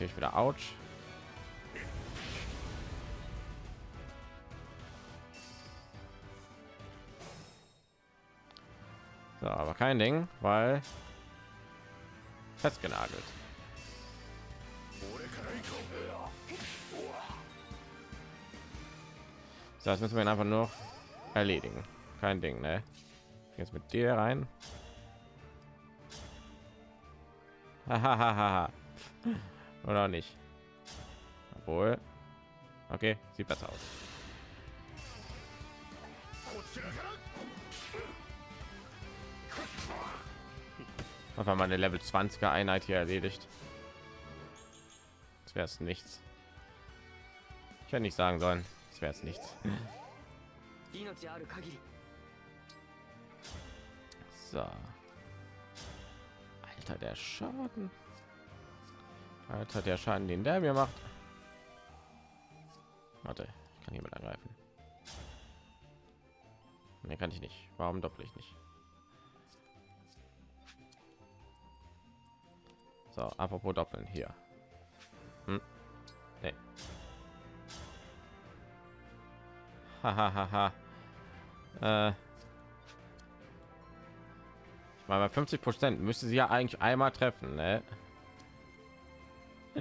natürlich wieder Autsch. So, aber kein Ding, weil festgenagelt. So, das müssen wir einfach nur erledigen. Kein Ding, ne? Jetzt mit dir rein. Oder nicht? Obwohl. Okay, sieht besser aus. Einfach mal eine Level 20er Einheit hier erledigt. Das wäre es nichts. Ich hätte nicht sagen sollen, das wäre es nichts. So. Alter, der Schaden. Alter, der Schaden, den der mir macht. Warte, ich kann hier mit angreifen. Mehr kann ich nicht. Warum doppel ich nicht? So, apropos doppeln hier. Hm? Nee. Hahaha. äh. Ich meine, bei 50 Prozent müsste sie ja eigentlich einmal treffen, ne?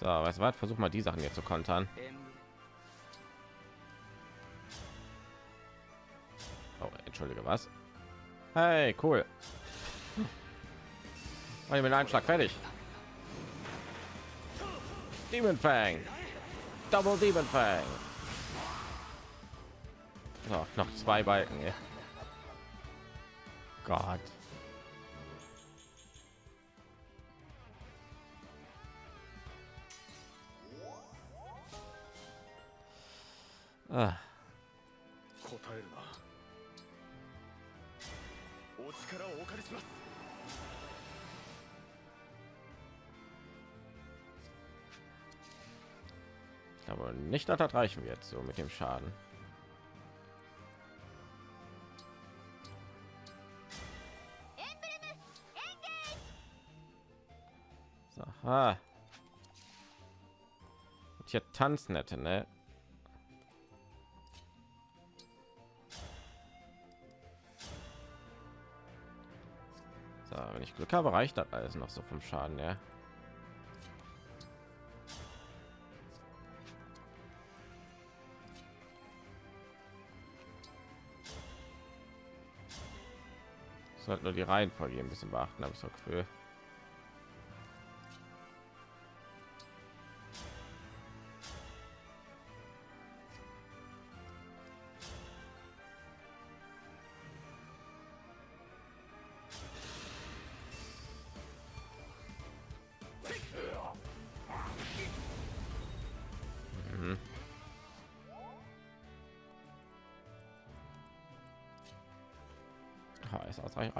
So, was war? Versuch mal die Sachen hier zu kontern. Oh, entschuldige, was? Hey, cool. Ich mit einem Schlag fertig. Demon Fang. Double Demon Fang. So, noch zwei Balken. Gott. Aber nicht, dass das reichen wir jetzt so mit dem Schaden. Aha. Und hier tanzen hätte, ne? Ich Glück habe, reicht das alles noch so vom Schaden, ja. Sollte nur die Reihenfolge ein bisschen beachten, habe ich so Gefühl.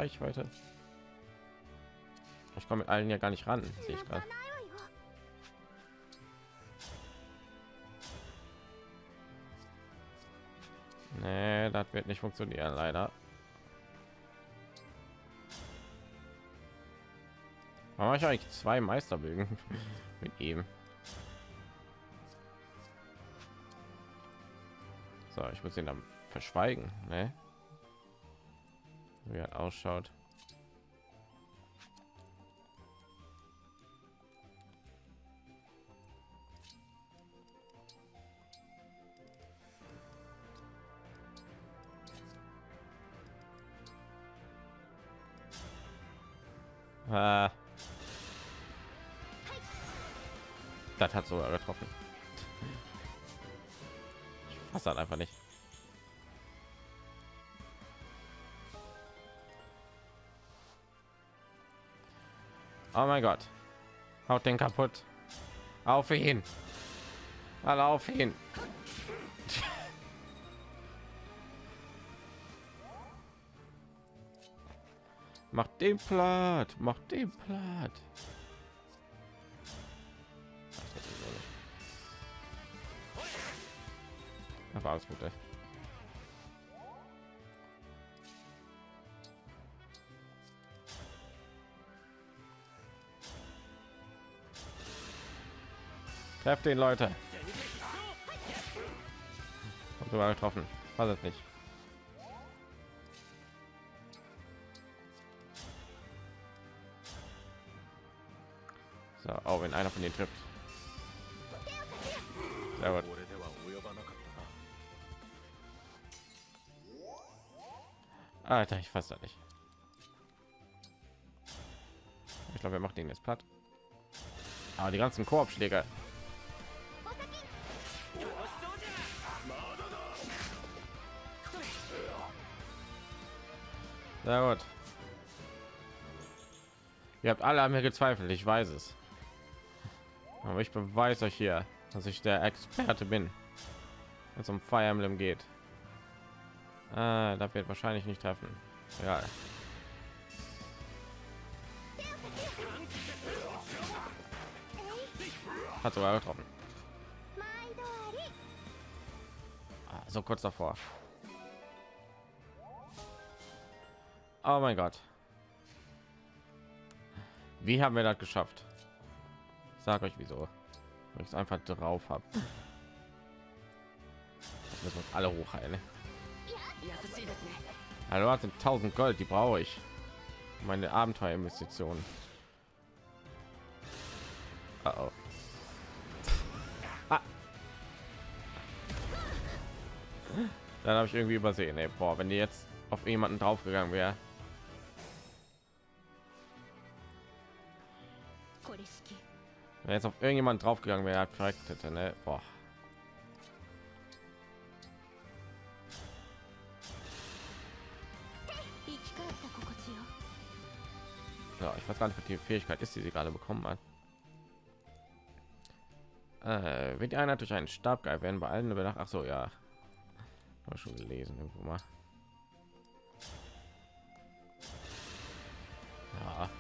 Reichweite. Ich komme mit allen ja gar nicht ran, sehe ich gerade. Nee, das wird nicht funktionieren, leider. Warum habe ich eigentlich zwei Meisterbögen mit ihm? So, ich muss ihn dann verschweigen, ne? Wie er ausschaut. Ah. Das hat sogar getroffen. Ich fasse einfach nicht. Mein Gott. Haut den kaputt. Auf ihn. Alle auf ihn. Macht den platt. Macht den platt. Aber alles gut. Ey. Trefft den Leute. Hab sogar getroffen. War das nicht? So, auch oh, wenn einer von denen trifft. Sehr gut. Alter, ich fasse das nicht. Ich glaube, er macht den jetzt platt. Aber die ganzen Korbschläge. Sehr gut. Ihr habt alle an mir gezweifelt, ich weiß es. Aber ich beweise euch hier, dass ich der Experte bin, wenn es um Fire Emblem geht. Ah, da wird wahrscheinlich nicht treffen. Ja. Hat sogar getroffen. Ah, so kurz davor. Oh mein Gott. Wie haben wir das geschafft? Sag euch wieso. Weil ich es einfach drauf habe. Müssen uns alle hochheilen. Hallo, hat 1000 Gold, die brauche ich. Meine Abenteuerinvestitionen. Uh -oh. Ah. Dann habe ich irgendwie übersehen. Ey, boah, wenn die jetzt auf jemanden draufgegangen wäre. Wenn jetzt auf irgendjemand drauf gegangen wäre, korrekt hätte, ne? Boah. Ja, ich weiß gar nicht, was die Fähigkeit ist, die sie gerade bekommen hat. Äh, wird die Einheit durch einen Stab geil werden bei allen über Ach so, ja. Hab schon gelesen irgendwo mal. Ja.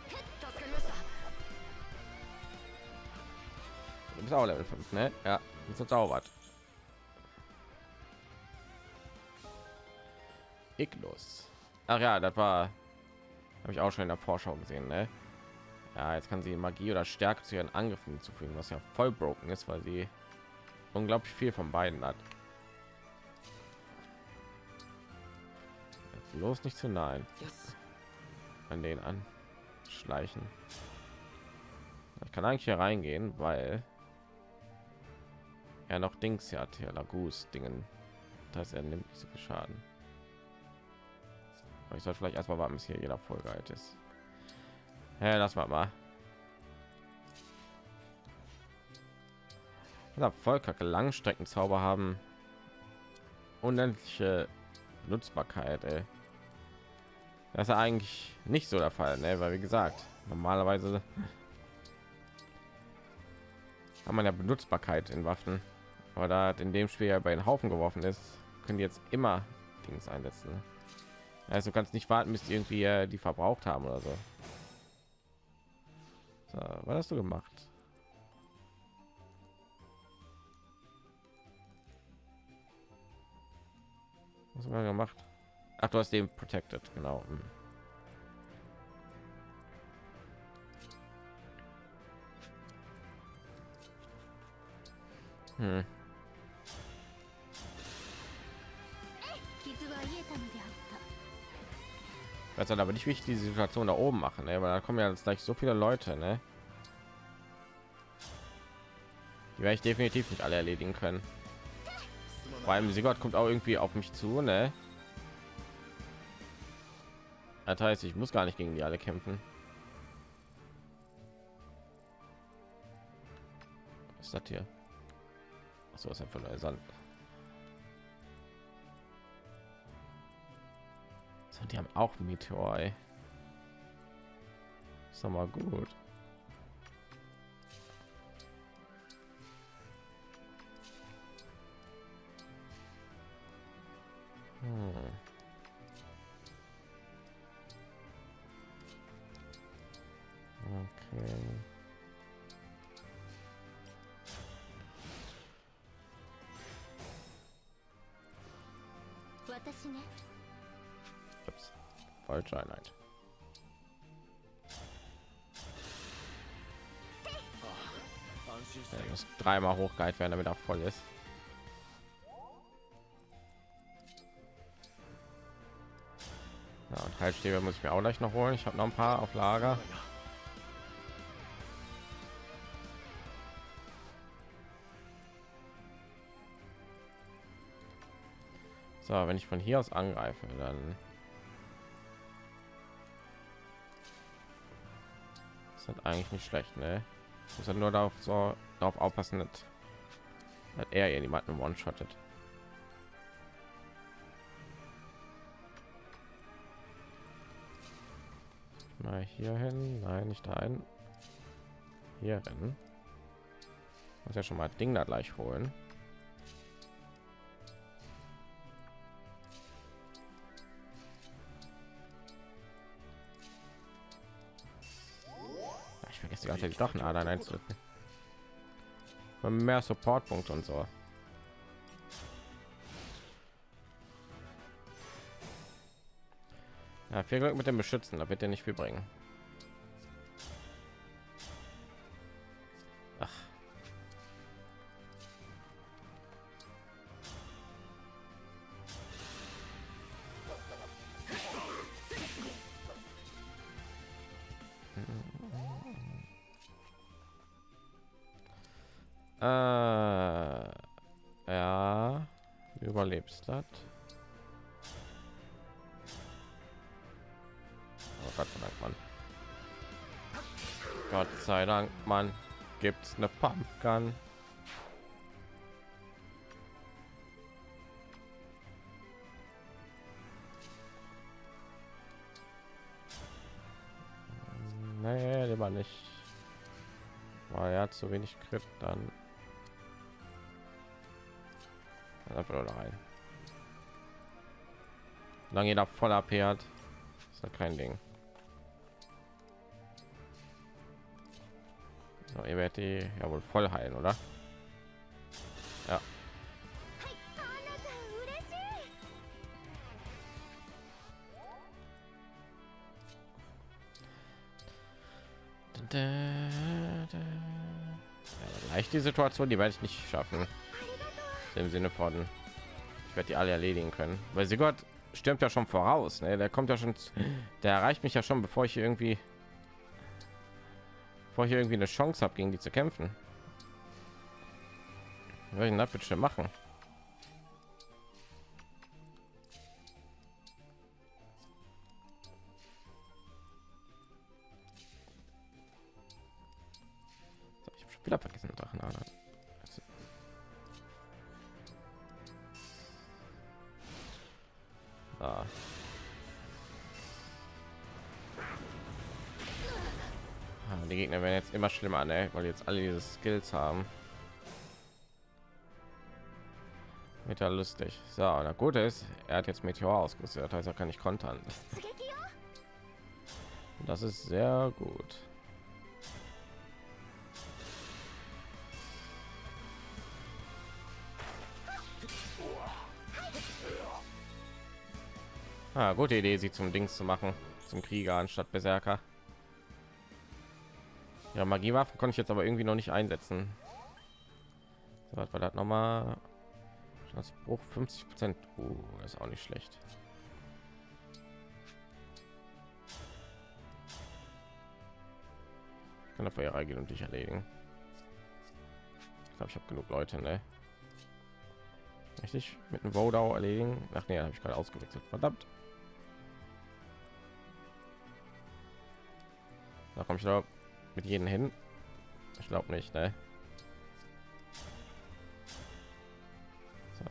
Bist auch Level 5, ne? Ja, ist verzaubert. Ignus. Ach ja, das war habe ich auch schon in der Vorschau gesehen, ne? Ja, jetzt kann sie Magie oder Stärke zu ihren Angriffen hinzufügen, was ja voll broken ist, weil sie unglaublich viel von beiden hat. Bloß nicht zu し an den an schleichen. Ich kann eigentlich hier reingehen, weil er noch Dings hier hat, hier Lagus Dingen. Das heißt, er nimmt nicht so viel Schaden. Aber ich sollte vielleicht erstmal warten, bis hier jeder Folge alt ist. Ja, lass mal mal. Ja, voll kacke Langstreckenzauber haben unendliche Nutzbarkeit. Ey. Das ist ja eigentlich nicht so der Fall, ne? weil wie gesagt, normalerweise hat man ja Benutzbarkeit in Waffen, aber da in dem Spiel ja bei den Haufen geworfen ist, können jetzt immer Dings einsetzen. Ne? Also kannst nicht warten, bis die irgendwie äh, die verbraucht haben oder so. so. Was hast du gemacht? Was haben wir gemacht? Ach, du hast den protected, genau. Hm. Hm. Weiß halt aber nicht, ich die Situation da oben machen, ne? weil da kommen ja jetzt gleich so viele Leute, ne? Die werde ich definitiv nicht alle erledigen können. Vor allem Sigurd kommt auch irgendwie auf mich zu, ne? Das heißt, ich muss gar nicht gegen die alle kämpfen. Was ist das hier? So ist einfach nur Sand. So, die haben auch Meteor. Ey. Ist doch mal gut. Hm. Okay. 私ね Ups. Falsche Einheit. 安 Er muss dreimal hochgehalten werden, damit er voll ist. Ja, und Heilstäbe muss ich mir auch gleich noch holen. Ich habe noch ein paar auf Lager. So, wenn ich von hier aus angreife, dann ist das eigentlich nicht schlecht, ne? Muss halt nur darauf so darauf aufpassen, dass, dass er jemanden one-shottet. Mal hier hin, nein, nicht dahin. Hier rennen. Muss ja schon mal Ding da gleich holen. Die ganze Zeit doch einen Adern einzudrücken. Mehr Supportpunkte und so. Ja, viel Glück mit dem Beschützen, da wird er nicht viel bringen. Gibt's eine Pumpgun? Nee, lieber nicht. Er hat zu wenig Crit, dann einfach nur rein. Solange jeder voll AP ist ja kein Ding. So, ihr werdet die ja wohl voll heilen, oder? Ja. Leicht die Situation, die werde ich nicht schaffen. Im Sinne von, ich werde die alle erledigen können, weil sie Gott stimmt ja schon voraus. Ne? Der kommt ja schon, der erreicht mich ja schon, bevor ich irgendwie bevor ich irgendwie eine Chance habe, gegen die zu kämpfen. Was ich machen? immer schlimmer, ne? weil jetzt alle diese Skills haben. Mit der lustig. So, na gut ist, er hat jetzt Meteor ausgesetzt, heißt er kann ich kontern. Das ist sehr gut. Ah, gute Idee, sie zum Dings zu machen, zum Krieger anstatt Berserker. Ja, Magiewaffen konnte ich jetzt aber irgendwie noch nicht einsetzen. So, was war das noch mal? Das Bruch 50 Prozent. Uh, ist auch nicht schlecht. Ich kann dafür reingehen und dich erledigen. Ich glaube, ich habe genug Leute, ne? Richtig mit einem Vodau erledigen. Ach nee, habe ich gerade ausgewechselt. Verdammt. Da komme ich da mit jedem hin? Ich glaube nicht, ne? So.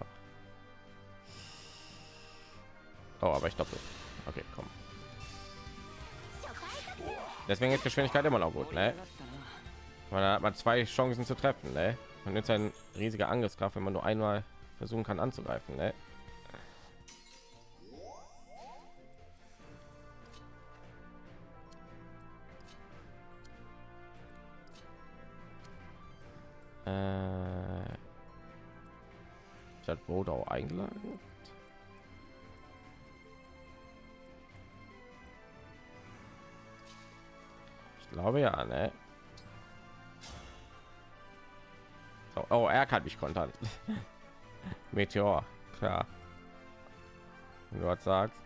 Oh, aber ich glaube Okay, komm. Deswegen ist Geschwindigkeit immer noch gut, ne? Weil da hat man zwei Chancen zu treffen, ne? Und jetzt ein riesiger Angriffskraft, wenn man nur einmal versuchen kann anzugreifen, ne? Hat Wodau eingeladen? Ich glaube ja, ne? Oh, er kann mich kontern. Meteor, klar. Wenn du was sagst.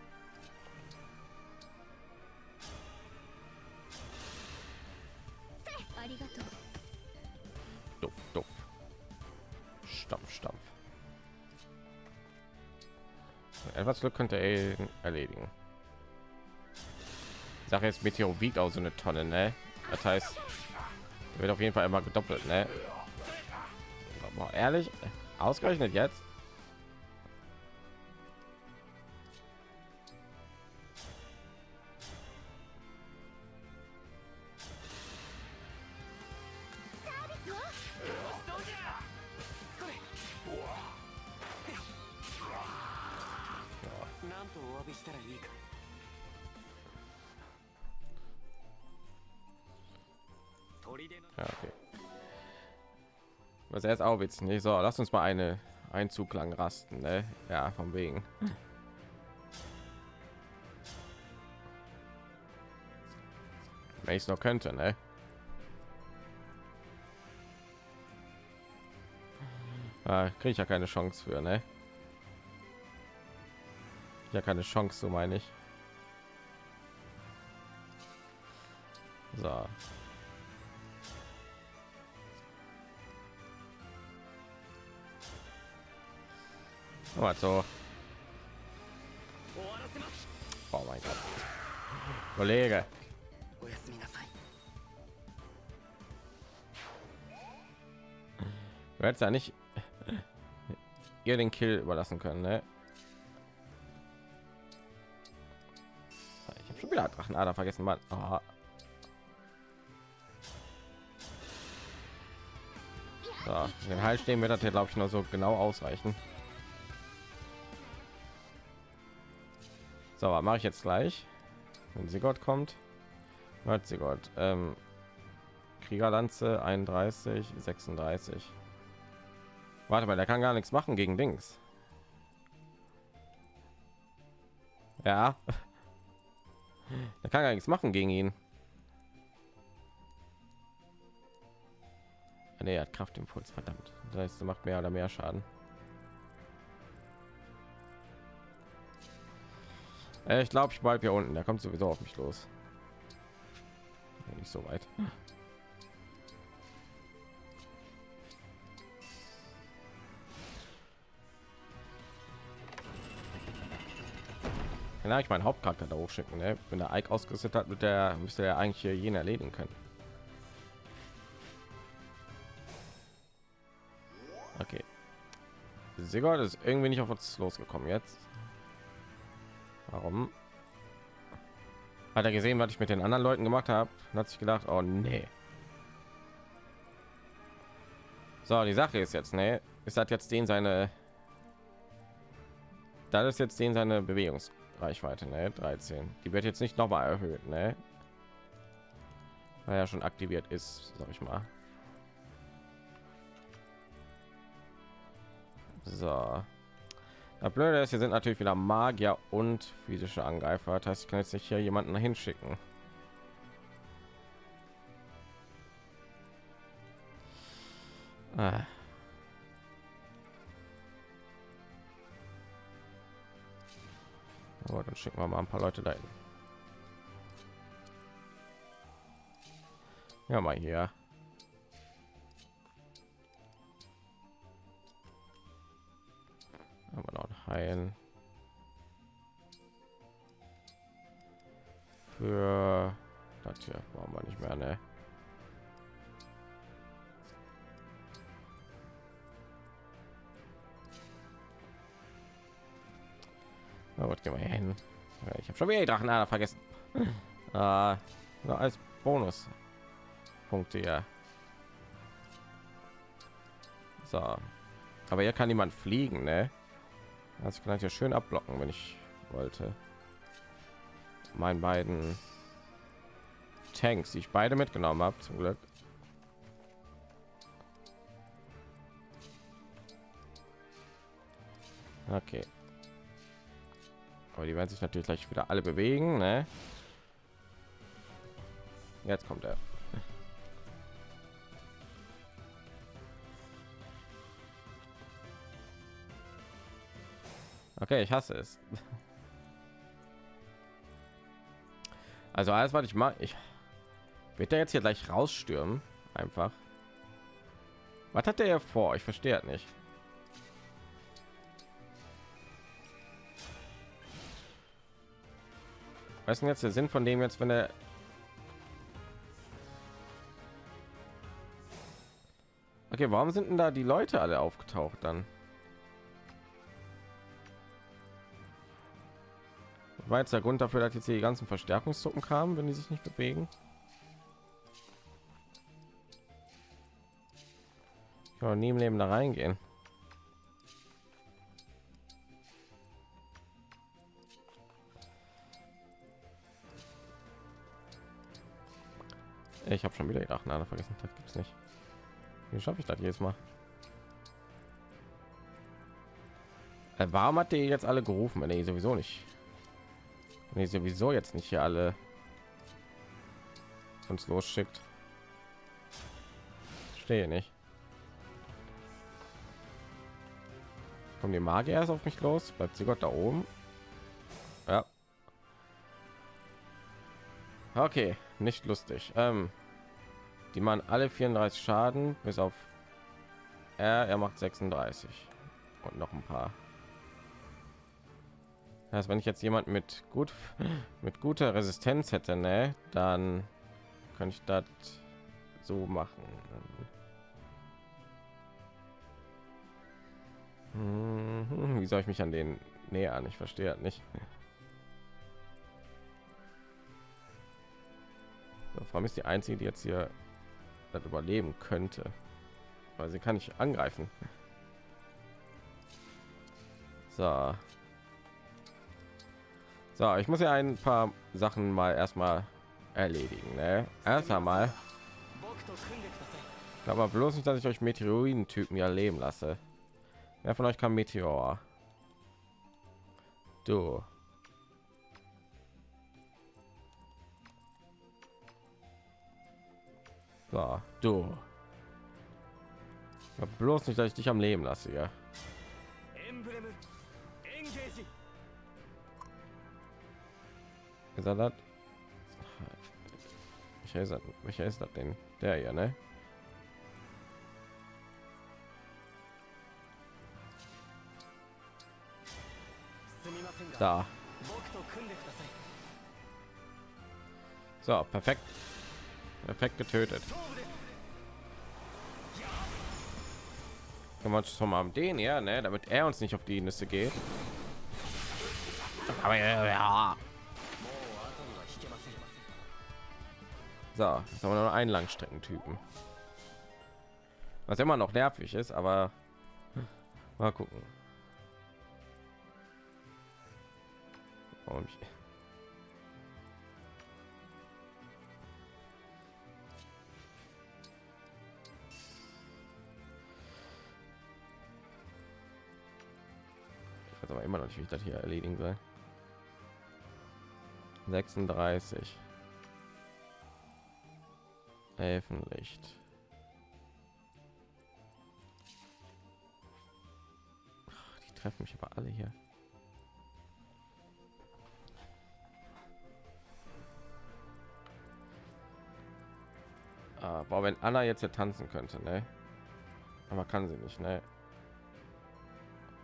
Etwas Glück könnte er erledigen. Ich jetzt Meteor wiegt auch so eine Tonne, ne? Das heißt, wird auf jeden Fall immer gedoppelt, ne? Aber ehrlich, ausgerechnet jetzt? Er jetzt auch witzig. Nee, so, lass uns mal eine Einzug lang rasten, ne? Ja, vom wegen. Wenn ich es noch könnte, ne? Ah, Kriege ich ja keine Chance für, ne? Ja, keine Chance, so meine ich. So. Oh mein Gott. Kollege. Du hättest ja nicht ihr den Kill überlassen können, ne? Ich habe schon wieder Drachenader ah, vergessen, Mann. Oh. So, den Heil stehen wird das hier, glaube ich, nur so genau ausreichen. So, mache ich jetzt gleich? Wenn sie Gott kommt, hat sie Gott. Ähm, Kriegerlanze 31, 36. Warte mal, der kann gar nichts machen gegen Dings. Ja. Der kann gar nichts machen gegen ihn. Ah, Nee, er hat Kraftimpuls, verdammt. Das heißt, macht mehr oder mehr Schaden. Ich glaube, ich bleibe hier unten. Der kommt sowieso auf mich los. Nicht so weit. Kann ich meinen Hauptcharakter da hochschicken. Ne? Wenn der Ike ausgerüstet hat, mit der müsste er eigentlich hier jeden erledigen können. Okay. Sigurd ist irgendwie nicht auf uns losgekommen jetzt. Warum? Hat er gesehen, was ich mit den anderen Leuten gemacht habe? Und hat sich gedacht, oh nee. So, die Sache ist jetzt, ne? Ist das jetzt den seine... Das ist jetzt den seine Bewegungsreichweite, ne? 13. Die wird jetzt nicht noch mal erhöht, ne? Weil er schon aktiviert ist, sag ich mal. So. Das Blöde ist, hier sind natürlich wieder Magier und physische Angreifer. Das heißt, ich kann jetzt nicht hier jemanden hinschicken. Ah. Aber dann schicken wir mal ein paar Leute dahin. Ja, mal hier. Haben wir noch ein heilen für das hier brauchen wir nicht mehr ne Na gut, gehen wir hier hin. Ich habe schon wieder die Drachenader vergessen. äh, nur als Bonus Punkte ja. So, aber hier kann niemand fliegen, ne? Ich kann ja schön abblocken, wenn ich wollte. Meinen beiden Tanks, die ich beide mitgenommen habe, zum Glück. Okay. Aber die werden sich natürlich gleich wieder alle bewegen, ne? Jetzt kommt er. Okay, ich hasse es. Also alles, was ich mache, ich wird der jetzt hier gleich rausstürmen, einfach. Was hat ja vor? Ich verstehe nicht. Was ist denn jetzt der Sinn von dem jetzt, wenn er Okay, warum sind denn da die Leute alle aufgetaucht dann? War jetzt der Grund dafür, dass jetzt die ganzen Verstärkungstruppen kamen, wenn die sich nicht bewegen? Ich kann nie im Leben da reingehen. Ich habe schon wieder gedacht, na, vergessen, das gibt's nicht. Wie schaffe ich das jetzt mal? Äh, warum hat die jetzt alle gerufen, wenn er sowieso nicht? Wenn ihr sowieso jetzt nicht hier alle uns losschickt. Stehe nicht. Kommen die Magier erst auf mich los? Bleibt sie Gott da oben? Ja. Okay, nicht lustig. Ähm, die machen alle 34 Schaden, bis auf er, er macht 36 und noch ein paar. Das wenn ich jetzt jemand mit gut mit guter Resistenz hätte, ne, dann kann ich das so machen. Mhm, Wie soll ich mich an den nähern? Ich verstehe nicht. Vor allem ist die einzige, die jetzt hier das überleben könnte, weil sie kann nicht angreifen. So. So, ich muss ja ein paar Sachen mal erstmal erledigen. Ne? Erst einmal. Aber bloß nicht, dass ich euch Meteoriden-Typen ja leben lasse. Wer von euch kann Meteor? Du. So, du. Ja, bloß nicht, dass ich dich am Leben lasse, ja ist er das? Welcher ist das? Denn? Der ja, ne? Da. So, perfekt. Perfekt getötet. Kann man schon mal den ja, ne, damit er uns nicht auf die Nüsse geht. Aber ja, ja. So, jetzt haben wir nur einen Langstreckentypen. Was immer noch nervig ist, aber mal gucken. Warum ich aber immer noch nicht, wie ich das hier erledigen soll. 36 Elfenlicht. Ach, Die treffen mich aber alle hier. Ah, boah, wenn Anna jetzt hier tanzen könnte, ne? Aber kann sie nicht, ne?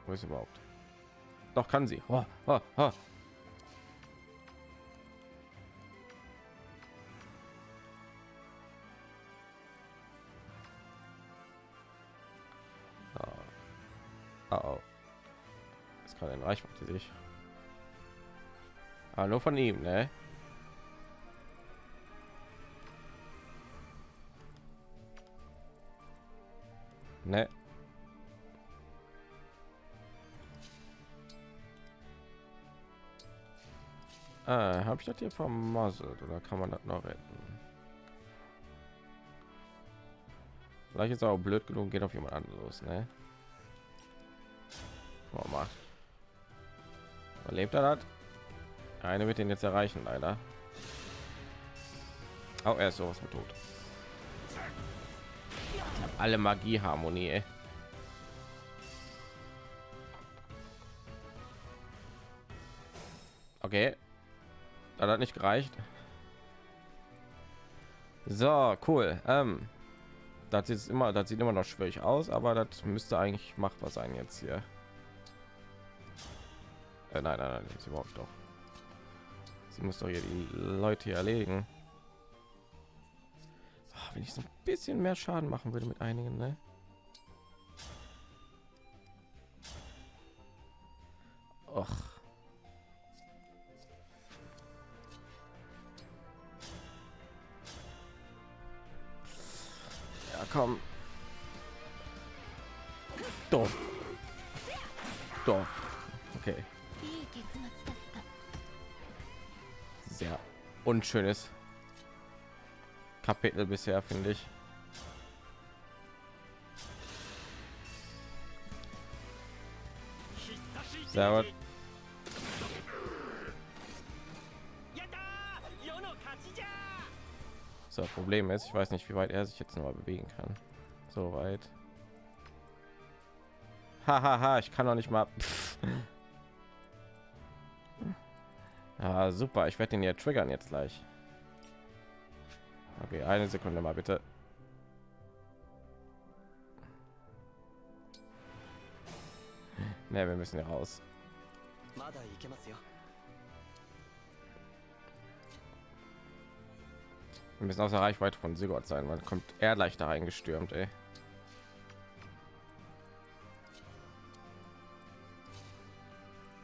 Wo ist überhaupt? Doch kann sie. Oh, oh. Oh, Ist gerade ein Reichweite sich. Aber nur von ihm, ne? Ne. Ah, habe ich das hier vermasselt oder kann man das noch retten? Vielleicht ist auch blöd genug, geht auf jemand anderes ne? Oh, mal. Überlebt er das? Eine wird ihn jetzt erreichen, leider. Auch er ist sowas mit tot. Alle Magie-Harmonie. ey. Okay. Das hat nicht gereicht. So, cool. Ähm, das ist immer, das sieht immer noch schwierig aus, aber das müsste eigentlich machbar sein jetzt hier. Äh, nein, nein, nein, sie braucht doch. Sie muss doch hier die Leute hier erledigen. Ah, Wenn ich so ein bisschen mehr Schaden machen würde mit einigen, ne? schönes Kapitel bisher, finde ich. Sehr gut. So, Problem ist, ich weiß nicht, wie weit er sich jetzt noch mal bewegen kann. So weit. Hahaha, ha, ha, ich kann noch nicht mal. Ah, super, ich werde den ja triggern jetzt gleich. Okay, eine Sekunde mal bitte. Ne, wir müssen ja raus. Wir müssen außer Reichweite von Sigurd sein, man kommt er leichter reingestürmt, ey.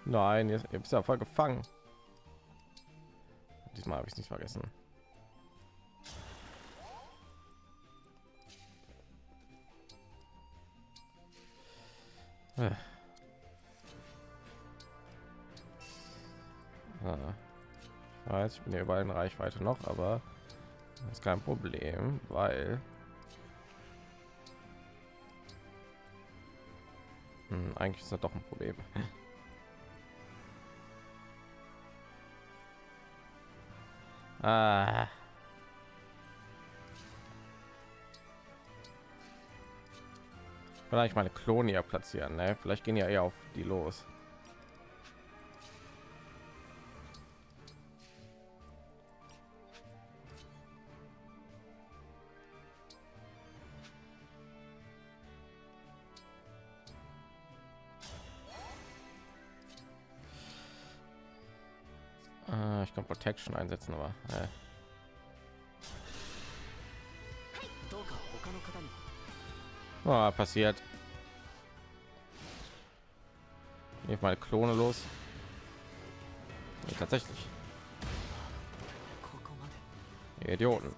Nein, jetzt bist ja voll gefangen. Diesmal habe ich nicht vergessen. Äh. Ah. Ich weiß, ich bin hier überall in Reichweite noch, aber das ist kein Problem, weil hm, eigentlich ist das doch ein Problem. Ah. Vielleicht meine Klone platzieren, ne? Vielleicht gehen ja eher auf die los. kann Protection einsetzen, aber äh. Oh, passiert. Jetzt meine Klone los. Ja, tatsächlich. Idioten.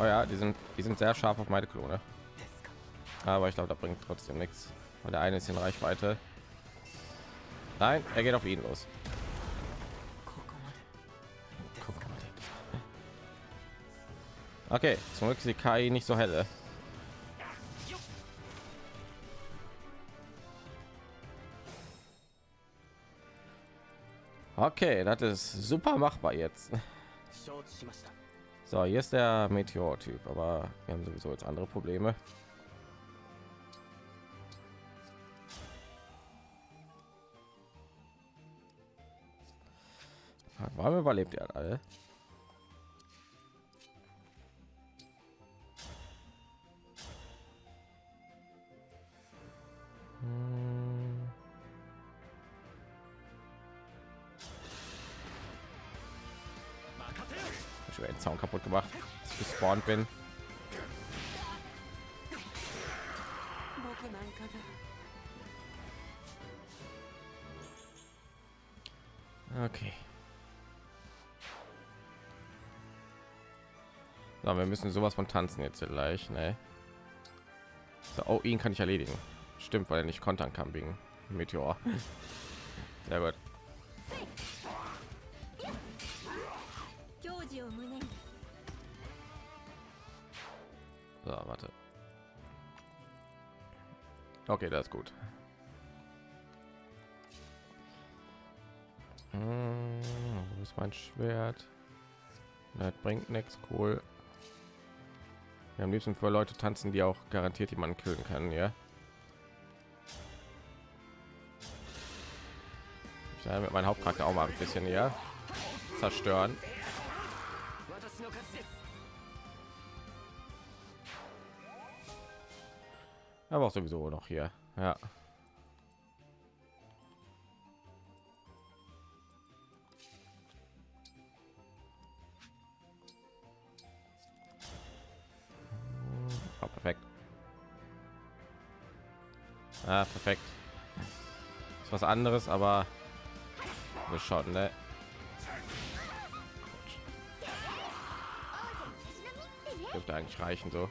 Oh ja, die sind, die sind sehr scharf auf meine Klone. Aber ich glaube, da bringt trotzdem nichts. Und der eine ist in Reichweite. Nein, er geht auf ihn los. Okay, zum Glück ist die KI nicht so helle. Äh. Okay, das ist super machbar jetzt. So, hier ist der Meteor-Typ, aber wir haben sowieso jetzt andere Probleme. haben überlebt ja alle. Hm. Ich werde den Zaun kaputt gemacht, dass ich gespawnt bin. Okay. So, wir müssen sowas von tanzen jetzt gleich. Ne? So, oh, ihn kann ich erledigen. Stimmt, weil er nicht kontern kann wegen Meteor. Sehr gut. So, warte. Okay, das ist gut. Hm, wo ist mein Schwert? Das bringt nichts, cool. Wir am liebsten für Leute tanzen, die auch garantiert jemanden killen kann, ja. Ich damit mein Hauptcharakter auch mal ein bisschen ja zerstören. Aber auch sowieso noch hier. Ja. Ist was anderes, aber wir schauen, ne? Dürfte eigentlich reichen so.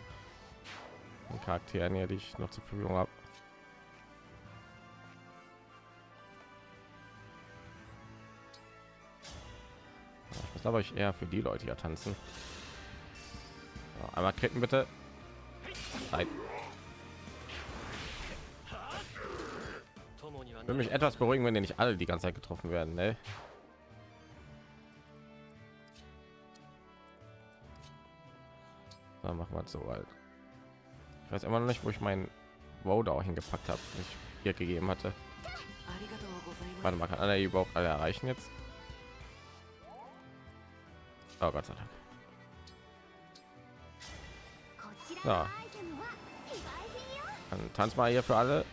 An Charakteren hier, die ich noch zur Verfügung habe. Ich muss aber ich eher für die Leute hier tanzen. So, einmal kritten bitte. Nein. Ich mich etwas beruhigen, wenn die nicht alle die ganze Zeit getroffen werden. Ne? Dann machen wir es so alt. Ich weiß immer noch nicht, wo ich meinen Wow hingepackt habe, ich hier gegeben hatte. Warte mal, kann alle überhaupt alle erreichen jetzt? Oh Gott sei Dank. Ja. Dann tanz mal hier für alle.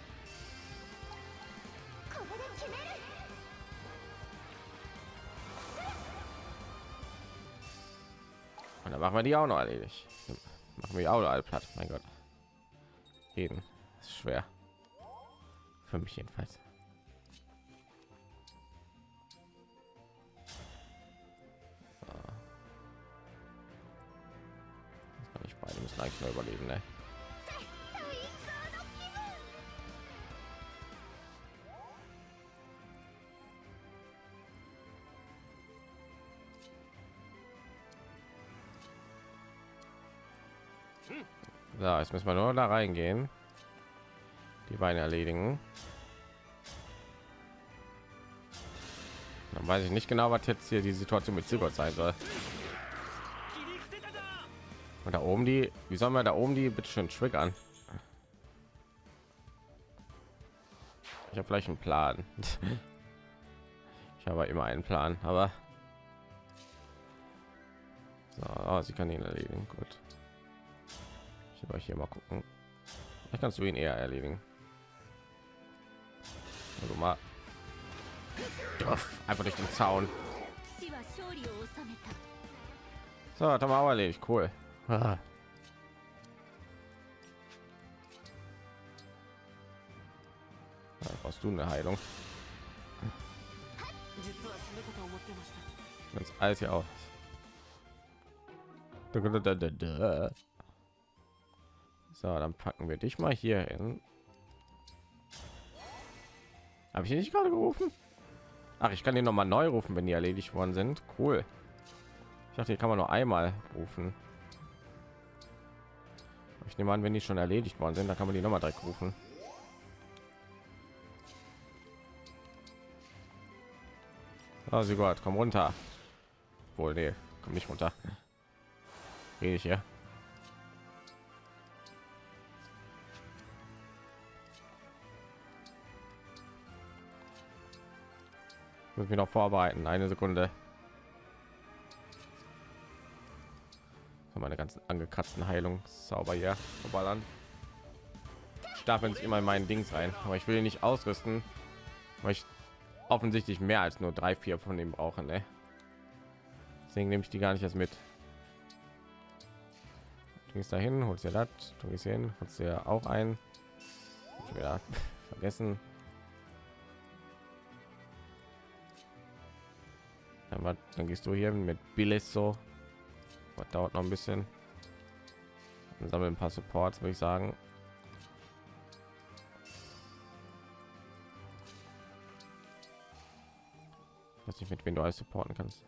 Dann machen wir die auch noch erledigt. Machen wir die auch noch alle platt. Mein Gott. Jeden. Ist schwer. Für mich jedenfalls. So. Ich beide müssen eigentlich nur überleben, ne? Ja, jetzt müssen wir nur da reingehen. Die Beine erledigen. Dann weiß ich nicht genau, was jetzt hier die Situation mit Silber sein soll. Und da oben die, wie sollen wir da oben die bitte schön triggern? Ich habe vielleicht einen Plan. ich habe immer einen Plan, aber so, oh, sie kann ihn erledigen. Gut ich über hier mal gucken. Ich kannst du ihn eher erledigen. Also mal. Einfach durch den zaun. So hat aber erledigt. Cool. Ah. du eine heilung. Ganz alt ja auch so, dann packen wir dich mal hier hin. Habe ich nicht gerade gerufen? Ach, ich kann den noch mal neu rufen, wenn die erledigt worden sind. Cool. Ich dachte, hier kann man nur einmal rufen. Ich nehme an, wenn die schon erledigt worden sind, dann kann man die noch mal direkt rufen. Oh, sie Gott, komm runter. Wohl, nee, komm nicht runter. Rede ich hier. Muss mich noch vorbereiten. Eine Sekunde. So, meine ganzen angekratzten Heilungszauber hier verballern. Stapeln sich immer in meinen Dings rein, aber ich will ihn nicht ausrüsten, weil ich offensichtlich mehr als nur drei, vier von dem brauchen. Ne? Deswegen nehme ich die gar nicht erst mit. Du gehst dahin, holst dir das, du gehst hin, holst dir auch ein. Wieder vergessen. Dann, wat- dann gehst du hier mit Bilesso. Was dauert noch ein bisschen. Dann sammeln ein paar Supports, würde ich sagen. Ich weiß nicht, mit wem du alles supporten kannst.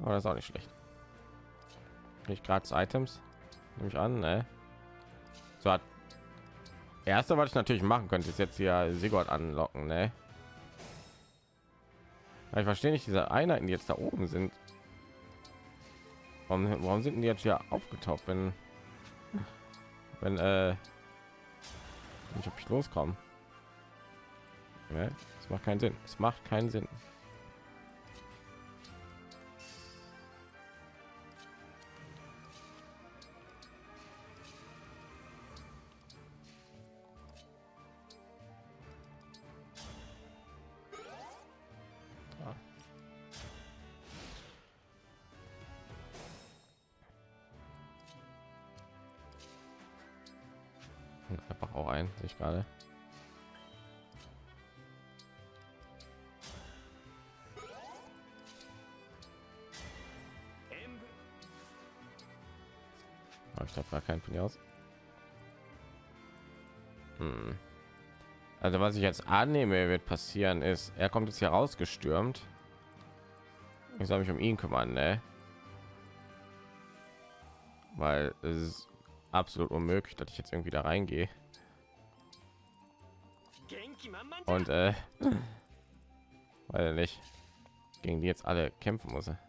Aber das ist auch nicht schlecht. Nicht gratis Items, nehme ich an, ne? So hat erste, was ich natürlich machen könnte, ist jetzt hier Sigurd anlocken, ne? Ich verstehe nicht diese Einheiten, die jetzt da oben sind. Warum, warum sind die jetzt hier aufgetaucht, wenn wenn äh, ich ob ich loskomme? Ja, das macht keinen Sinn. Es macht keinen Sinn. Also was ich jetzt annehme, wird passieren ist, er kommt jetzt hier rausgestürmt. Ich soll mich um ihn kümmern, ne? Weil es ist absolut unmöglich, dass ich jetzt irgendwie da reingehe. Und äh, weil nicht gegen die jetzt alle kämpfen muss. Er.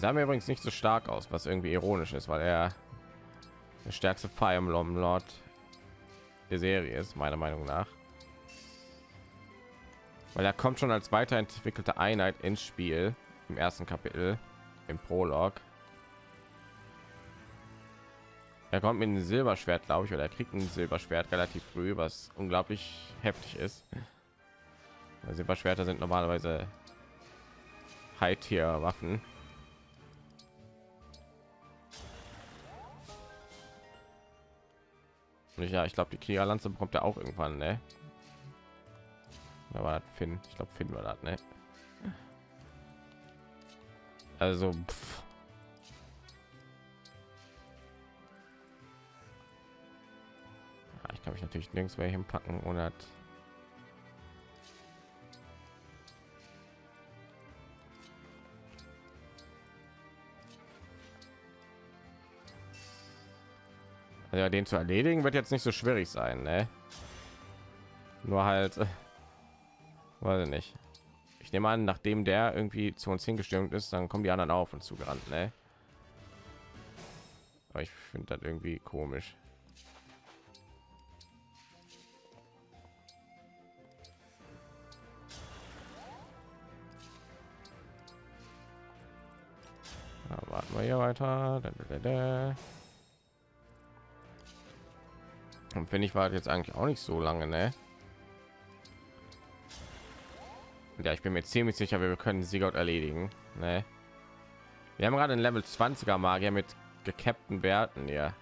Sah mir übrigens nicht so stark aus, was irgendwie ironisch ist, weil er der stärkste Fire Emblem Lord der Serie ist, meiner Meinung nach. Weil er kommt schon als weiterentwickelte Einheit ins Spiel im ersten Kapitel, im Prolog. Er kommt mit einem Silberschwert, glaube ich, oder er kriegt ein Silberschwert relativ früh, was unglaublich heftig ist. Silberschwerter sind normalerweise High-Tier-Waffen. Und ja, ich glaube, die Kriegerlanze bekommt er auch irgendwann, ne? War das. Ich glaube, Finn war das, ne? Also, pff. Ja, ich kann mich natürlich nirgends mehr hinpacken, ohne das Also den zu erledigen wird jetzt nicht so schwierig sein, ne? Nur halt, äh, weiß ich nicht. Ich nehme an, nachdem der irgendwie zu uns hingestürmt ist, dann kommen die anderen auf und zugerannt, ne? Aber ich finde das irgendwie komisch. Ja, warten wir hier weiter. Da, da, da. Und finde ich war jetzt eigentlich auch nicht so lange, ne? Ja, ich bin mir ziemlich sicher, wir können Siegout erledigen. Ne? Wir haben gerade einen Level 20er Magier mit gekappten Werten hier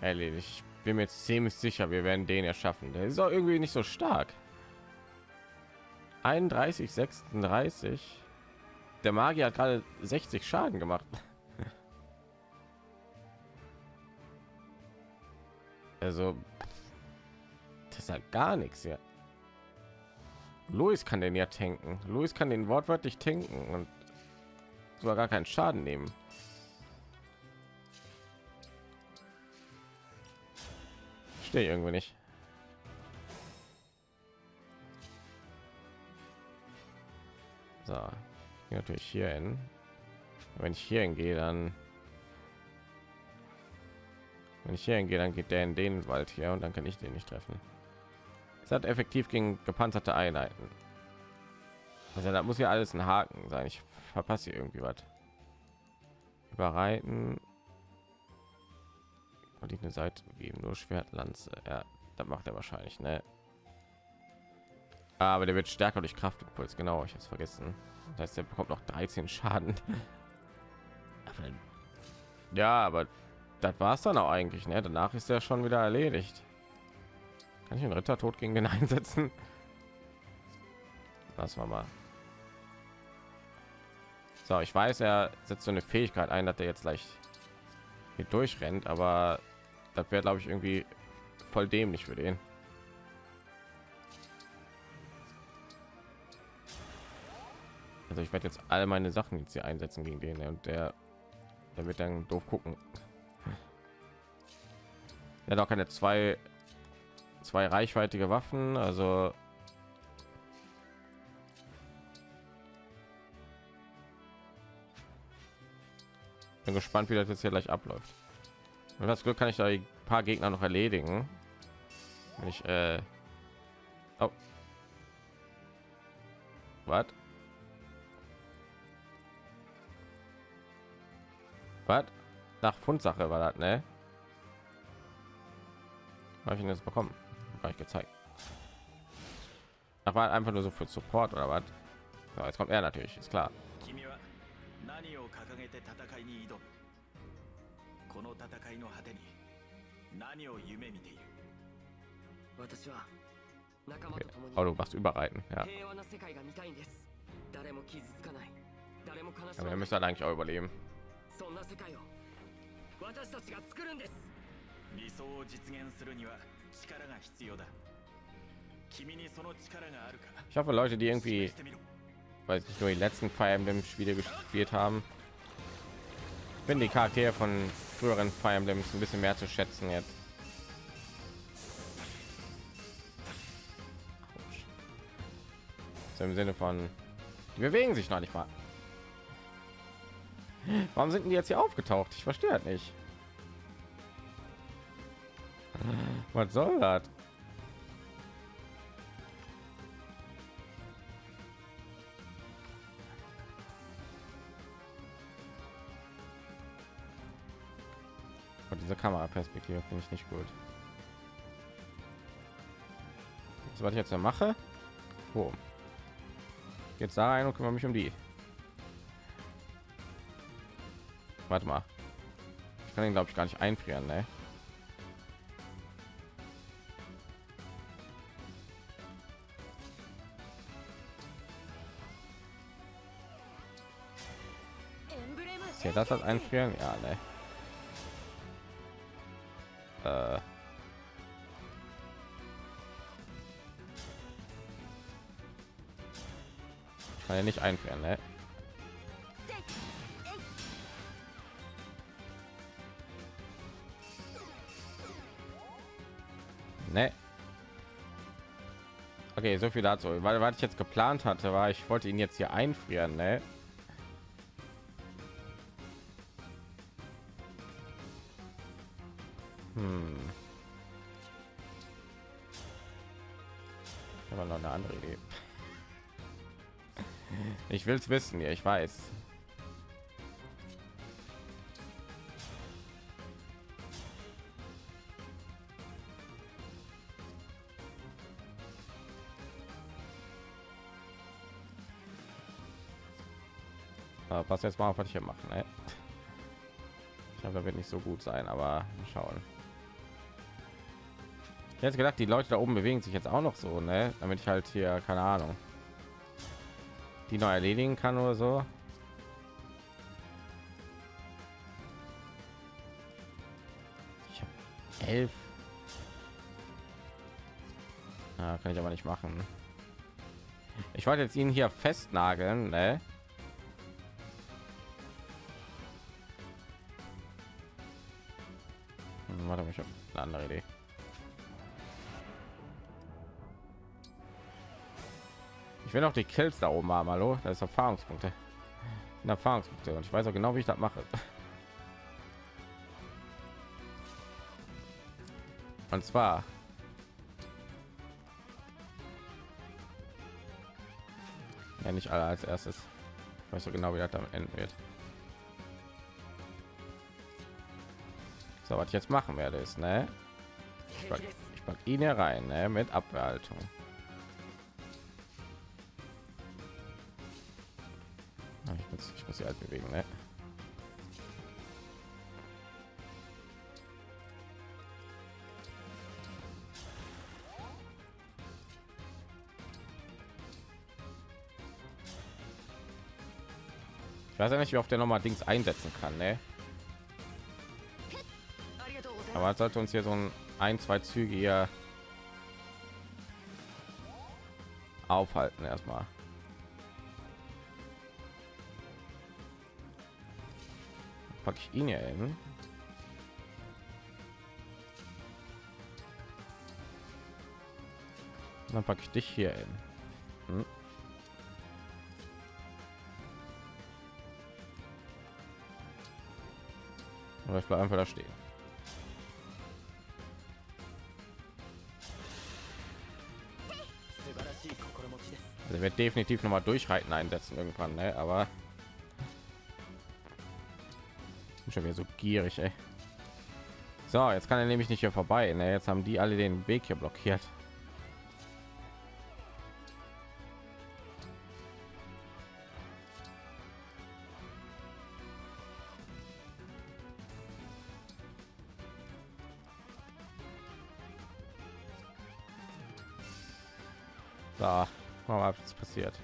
erledigt. Ich bin mir ziemlich sicher, wir werden den ja schaffen. Der ist auch irgendwie nicht so stark. 31, 36. Der Magier hat gerade 60 Schaden gemacht. Also, das ist halt gar nichts ja. Louis kann den ja tanken. Louis kann den wortwörtlich tanken und sogar gar keinen Schaden nehmen. Stehe irgendwie nicht. So, natürlich hier hin. Wenn ich hier hingehe, dann wenn ich hier hingehe, dann geht der in den Wald hier und dann kann ich den nicht treffen. Es hat effektiv gegen gepanzerte Einheiten. Also da muss ja alles ein Haken sein. Ich verpasse hier irgendwie was. Überreiten und die eine Seite geben, nur Schwertlanze. Ja, das macht er wahrscheinlich, ne? Aber der wird stärker durch Kraftimpuls. Genau, ich habe es vergessen. Das heißt, er bekommt noch 13 Schaden. Ja, aber das war es dann auch eigentlich. Ne? Danach ist er schon wieder erledigt. Kann ich einen Ritter tot gegen den einsetzen? Das war mal. So, ich weiß, er setzt so eine Fähigkeit ein, dass er jetzt leicht hier durchrennt, aber das wäre, glaube ich, irgendwie voll dämlich für den. Also ich werde jetzt alle meine Sachen jetzt hier einsetzen gegen den ne? und der, der wird dann doof gucken ja doch keine zwei zwei reichweitige waffen also bin gespannt wie das jetzt hier gleich abläuft. Und das glück kann ich da ein paar gegner noch erledigen. Wenn ich äh oh. was was nach fundsache war das ne? Habe ich ihn jetzt bekommen? Gar nicht gezeigt. Ach, war einfach nur so für Support oder was? So, jetzt kommt er natürlich, ist klar. 君は何を掲げて戦いに挑むこの戦いの果てに何を夢見ている私は仲間と共に Oh, du machst überreiten, ja. 平和な世界が見たいんです誰も傷つかない誰も悲し Aber ま wir ない müssen halt eigentlich auch überleben. そんな世界を私たちが作るんです 理想を実現するには力が必要だ君にその力があるか Ich hoffe, Leute, die 示 irgendwie, してみろ weil nicht nur die letzten Fire Emblem Spiele gespielt haben, bin die Charaktere von früheren Fire Emblems ein bisschen mehr zu schätzen jetzt. So im Sinne von, die bewegen sich noch nicht mal. Warum sind die jetzt hier aufgetaucht? Ich verstehe das nicht. Was soll das? Und diese Kameraperspektive finde ich nicht gut. Das, was ich jetzt mache, oh. jetzt da rein und kümmere mich um die. Warte mal, ich kann ihn glaube ich gar nicht einfrieren, ne? Zählt das als einfrieren? Ja, ne. Äh. Kann ja nicht einfrieren, ne? Ne. Okay, so viel dazu. Weil was ich jetzt geplant hatte, war, ich wollte ihn jetzt hier einfrieren, ne? Will es wissen, ja, ich weiß. Aber pass jetzt mal auf, was ich hier mache. Ne? Ich glaube, da wird nicht so gut sein, aber schauen. Hätte gedacht, die Leute da oben bewegen sich jetzt auch noch so, ne? Damit ich halt hier keine Ahnung, die noch erledigen kann oder so. Ich habe elf. Ja, kann ich aber nicht machen. Ich wollte jetzt ihn hier festnageln, ne? Will noch die Kills da oben haben, hallo? Das ist Erfahrungspunkte. Und Erfahrungspunkte und ich weiß auch genau, wie ich das mache. Und zwar ja nicht alle als erstes. Ich weiß so genau, wie das damit enden wird. So, was ich jetzt machen werde, ist, ne? Ich pack, pack ihn hier rein, ne? Mit Abwehrhaltung. Bewegung, ne? Ich weiß ja nicht, wie oft der nochmal Dings einsetzen kann, ne? Aber sollte uns hier so ein, ein zwei Züge hier aufhalten erstmal. Packe ich ihn hier hin. Dann packe ich dich hier hin. Hm. Oder ich bleibe einfach da stehen. Also wird definitiv noch mal durchreiten einsetzen irgendwann, ne? aber schon wieder so gierig, ey. So, jetzt kann er nämlich nicht hier vorbei. Ne? Jetzt haben die alle den Weg hier blockiert. Da, mal was passiert.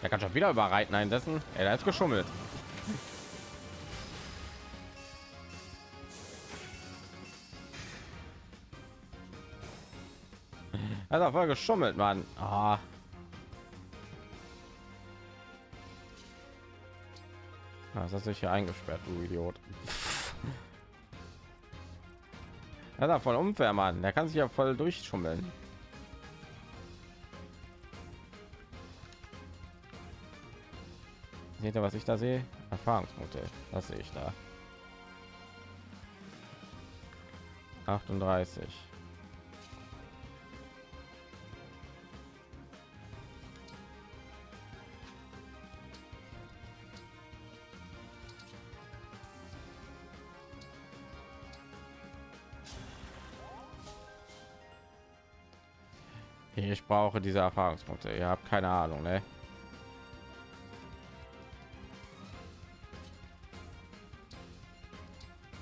Er kann schon wieder überreiten einsetzen. Er ist geschummelt. Also voll geschummelt, Mann. Ah. Was hast du hier eingesperrt, du Idiot? Ja, voll unfair, Mann. Der kann sich ja voll durchschummeln. Seht ihr, was ich da sehe? Erfahrungspunkte. Das sehe ich da. 38. Ich brauche diese Erfahrungspunkte. Ihr habt keine Ahnung, ne?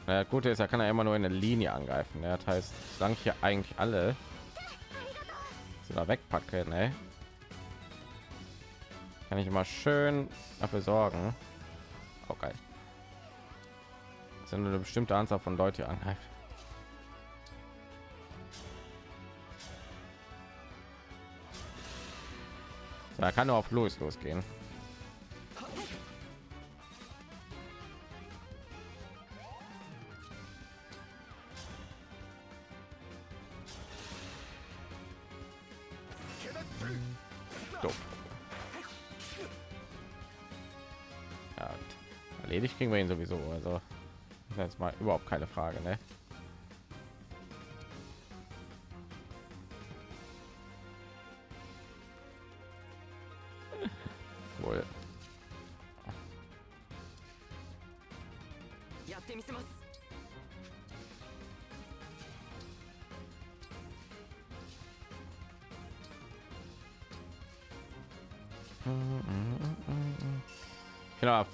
Ja, gute ist, er kann ja immer nur in eine Linie angreifen. Ne? Das heißt, solange ich hier eigentlich alle so da wegpacke, ne? kann ich immer schön dafür sorgen. Okay. Sind eine bestimmte Anzahl von Leute angreift. Er kann nur auf Louis losgehen. Erledigt kriegen wir ihn sowieso. Also jetzt mal überhaupt keine Frage, ne?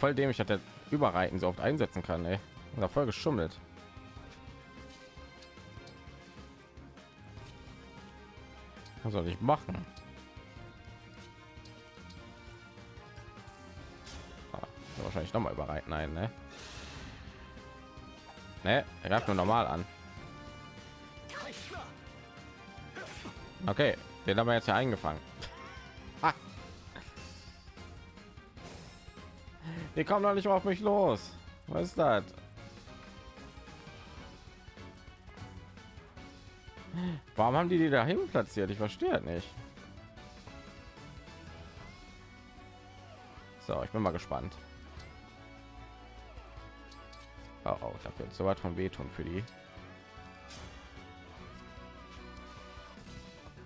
Voll dämlich hat er überreiten so oft einsetzen kann, ey. Voll geschummelt. Was soll ich machen? Ah, wahrscheinlich noch mal überreiten ein, ne? Ne, er greift nur normal an. Okay, den haben wir jetzt ja eingefangen. Die kommen doch nicht auf mich los. Was ist das? Warum haben die die dahin platziert? Ich verstehe nicht. So, ich bin mal gespannt. Oh, oh da wird so weit von wehtun für die.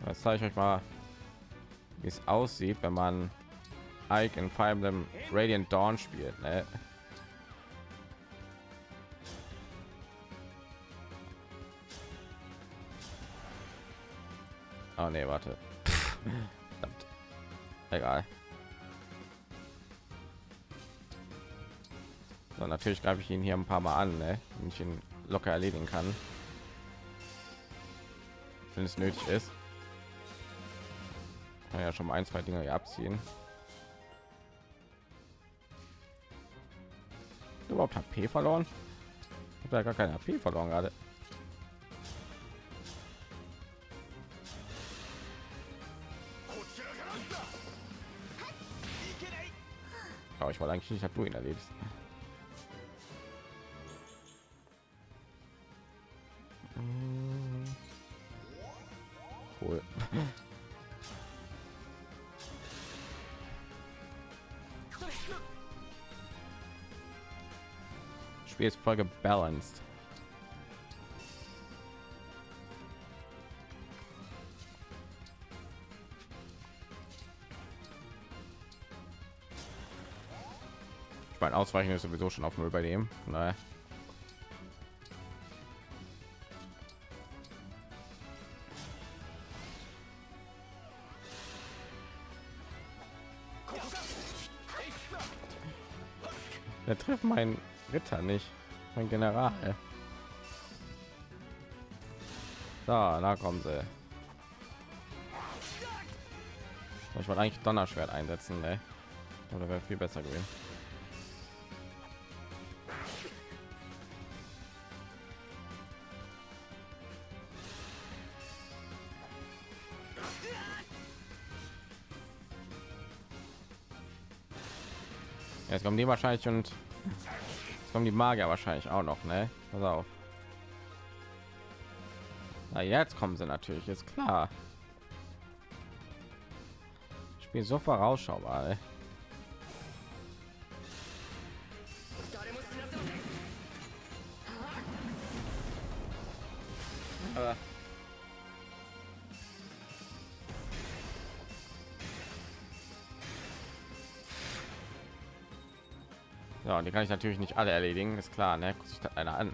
Jetzt zeige ich euch mal, wie es aussieht, wenn man Ike in Fire Emblem Radiant Dawn spielt. Ne? Oh nee, warte. Egal. So, natürlich greife ich ihn hier ein paar Mal an, ne? wenn ich ihn locker erledigen kann, wenn es nötig ist. Kann ja schon mal ein, zwei Dinge abziehen. Überhaupt HP verloren? Ich habe ja gar keine HP verloren gerade. Aber ich wollte eigentlich nicht, dass du ihn erlebst. Voll gebalanced. Ich meine, Ausweichen ist sowieso schon auf null bei dem. Naja. Der trifft meinen Ritter nicht, mein General. So, da kommen sie. Ich wollte eigentlich Donnerschwert einsetzen, ne? Oder wäre viel besser gewesen. Jetzt kommen die wahrscheinlich und jetzt kommen die Magier wahrscheinlich auch noch, ne? Pass auf. Na, jetzt kommen sie natürlich, ist klar. Spiel so vorausschaubar. Ey. Die kann ich natürlich nicht alle erledigen, ist klar, ne? Guckt sich einer an.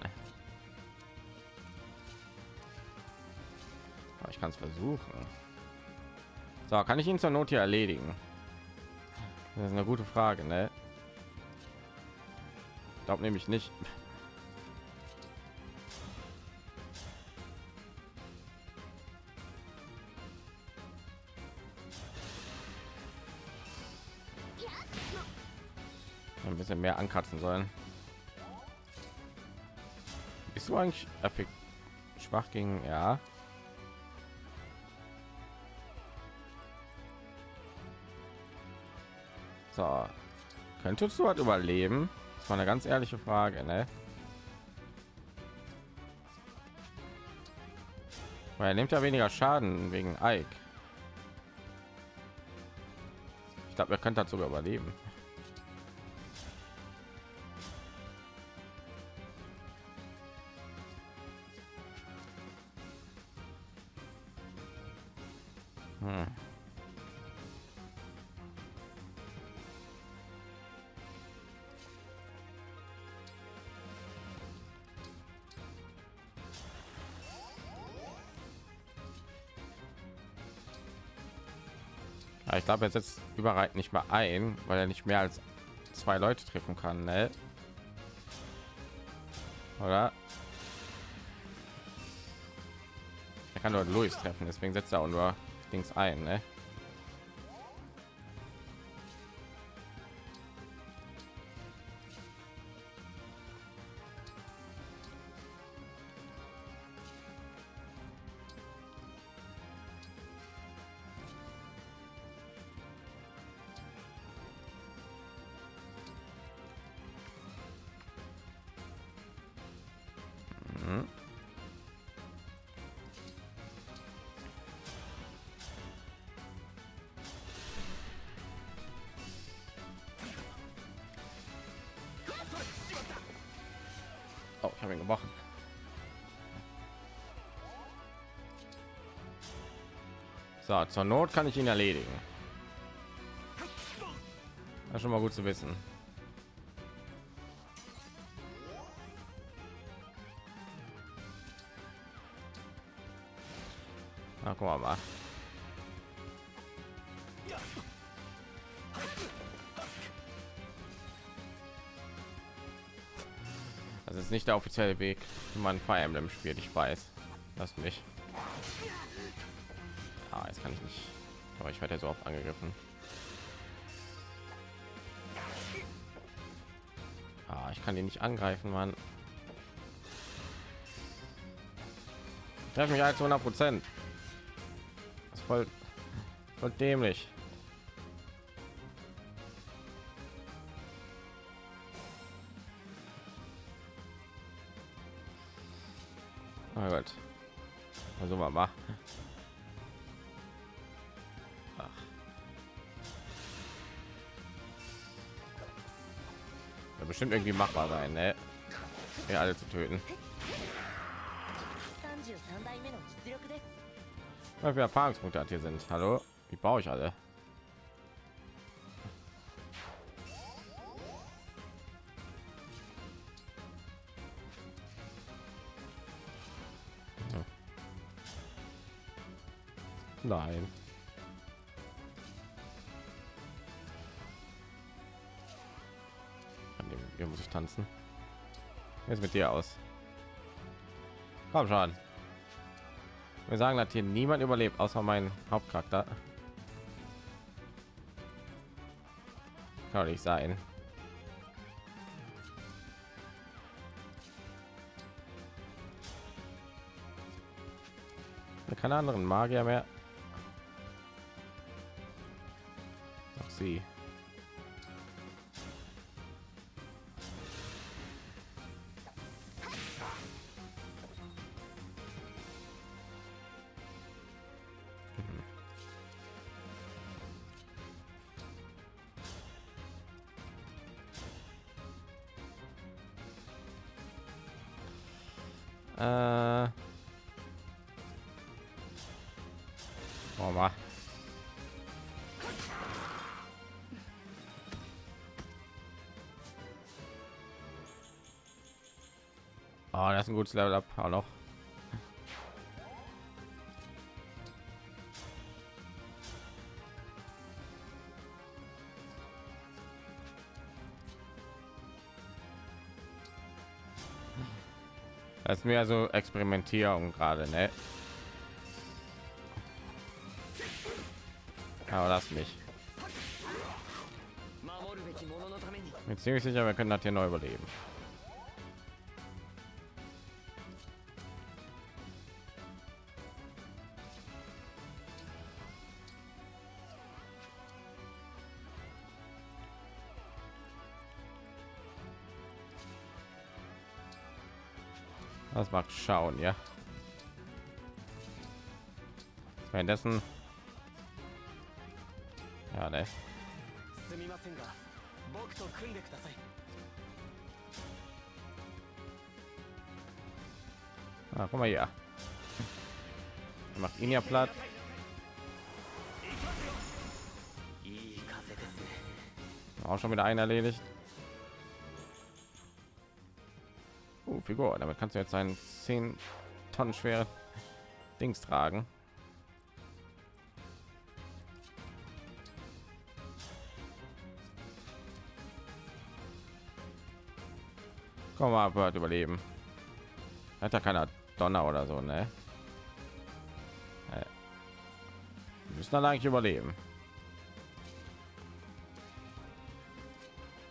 Aber ich kann es versuchen. So, kann ich ihn zur Not hier erledigen? Das ist eine gute Frage, ne? Glaube nämlich nicht. Ankratzen sollen. Bist du eigentlich effekt schwach gegen ja? So, könntest du halt überleben? Das war eine ganz ehrliche Frage, ne? Weil er nimmt ja weniger Schaden wegen Ike. Ich glaube, er könnte dazu überleben. Glaube, er setzt überreit nicht mal ein, weil er nicht mehr als zwei Leute treffen kann, ne? Oder? Er kann nur Louis treffen, deswegen setzt er auch nur Dings ein, ne? Zur Not kann ich ihn erledigen. Das ist schon mal gut zu wissen. Na, guck mal, mal. Das ist nicht der offizielle Weg, wie man Fire Emblem spielt. Ich weiß. Lass mich. Kann ich nicht. Aber ich werde ja so oft angegriffen. Ah, ich kann ihn nicht angreifen, Mann. Treff mich als 100 Prozent. Ist voll, voll dämlich. bestimmt irgendwie machbar sein, ne? Ja, alle zu töten. Weil wir Erfahrungspunkte hat hier sind. Hallo, wie baue ich alle? Hm. Nein. Muss ich tanzen. Jetzt mit dir aus. Komm schon. Wir sagen, dass hier niemand überlebt, außer mein Hauptcharakter. Kann nicht sein. Keine anderen Magier mehr. Ach sie. ist ein gutes Level ab, auch noch. Das ist mehr so Experimentierung gerade, ne? Aber lass mich. Bin ziemlich sicher, wir können das hier neu überleben. schauen ja. Währenddessen. Ja ne. Ah, guck mal ja macht ihn ja platt. Auch schon wieder einen erledigt. Figur. Damit kannst du jetzt einen 10 Tonnen schwere Dings tragen. Komm mal, Bird überleben. Hat da keiner Donner oder so, ne? Äh. Wir müssen dann eigentlich überleben.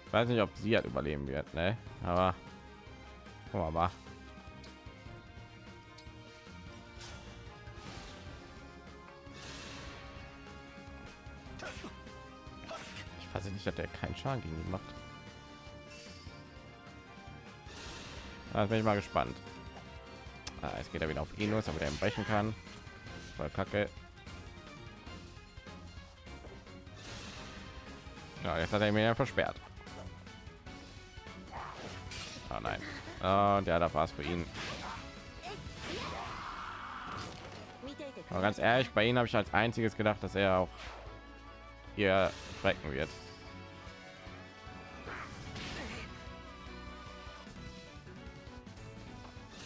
Ich weiß nicht, ob sie halt überleben wird, ne? Aber mal. Ich weiß nicht, dass der keinen Schaden gegen ihn macht. Da bin ich mal gespannt. Ah, es geht er wieder auf ihn los, damit er ihn brechen kann. Voll kacke. Ja, jetzt hat er mir ja versperrt. Ah, nein. Ah, und ja, da war es für ihn. Aber ganz ehrlich, bei ihnen habe ich als einziges gedacht, dass er auch hier schrecken wird.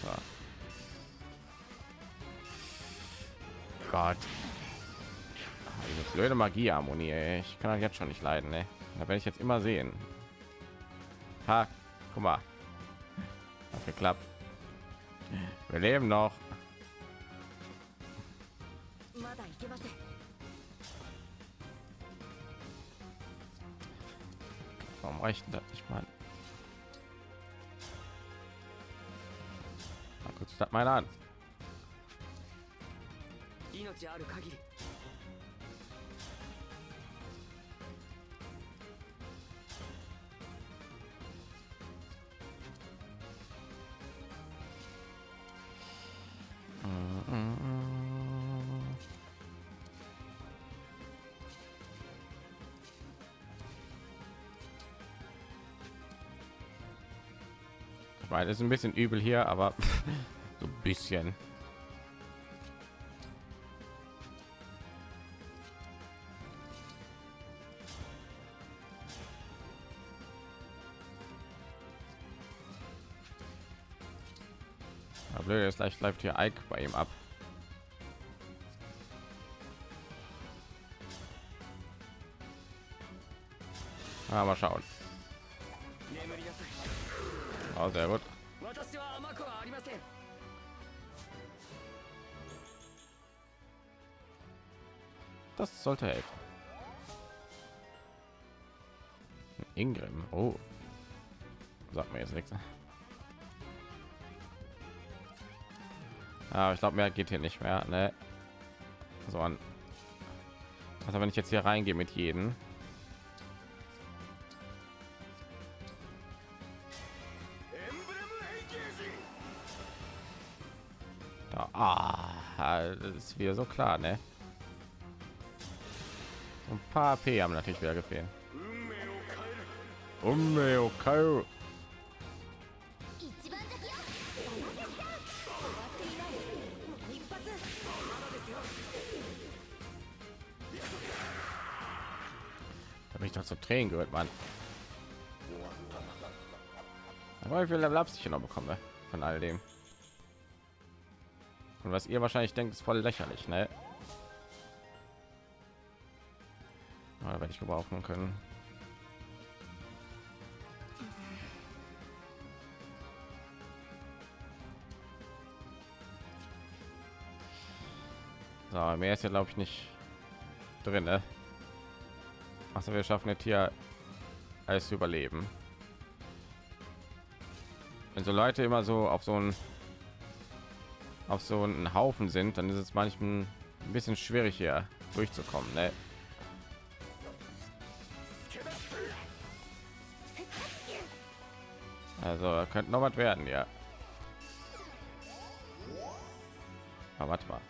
So. Gott. Ah, diese blöde Magieharmonie, ich kann das jetzt schon nicht leiden, ne? Da werde ich jetzt immer sehen. Ha, guck mal geklappt. Wir leben noch. Warum reicht das nicht mal? Mal kurz das mal an. meine, ist ein bisschen übel hier, aber so ein bisschen. Aber blöd, jetzt gleich läuft hier Ike bei ihm ab. Ah, schauen. Oh, sehr gut. Sollte helfen. Ingrim. Oh. Sagt mir jetzt nichts. Aber ich glaube, mehr geht hier nicht mehr. Ne? So an. Also wenn ich jetzt hier reingehe mit jedem. Da, ah, das ist wieder so klar, ne? ein paar p haben natürlich wieder gefehlt Unmeo Kairo. Habe ich doch zu Tränen gehört, man Aber wie viel Level ich noch bekomme von all dem. Und was ihr wahrscheinlich denkt, ist voll lächerlich, ne? Aber werde ich gebrauchen können. So, mehr ist ja glaube ich nicht drin, ne? Also wir schaffen jetzt hier alles zu überleben. Wenn so Leute immer so auf so einen auf so einen Haufen sind, dann ist es manchmal ein bisschen schwierig hier durchzukommen. Ne? Also könnte noch was werden, ja. Aber warte mal.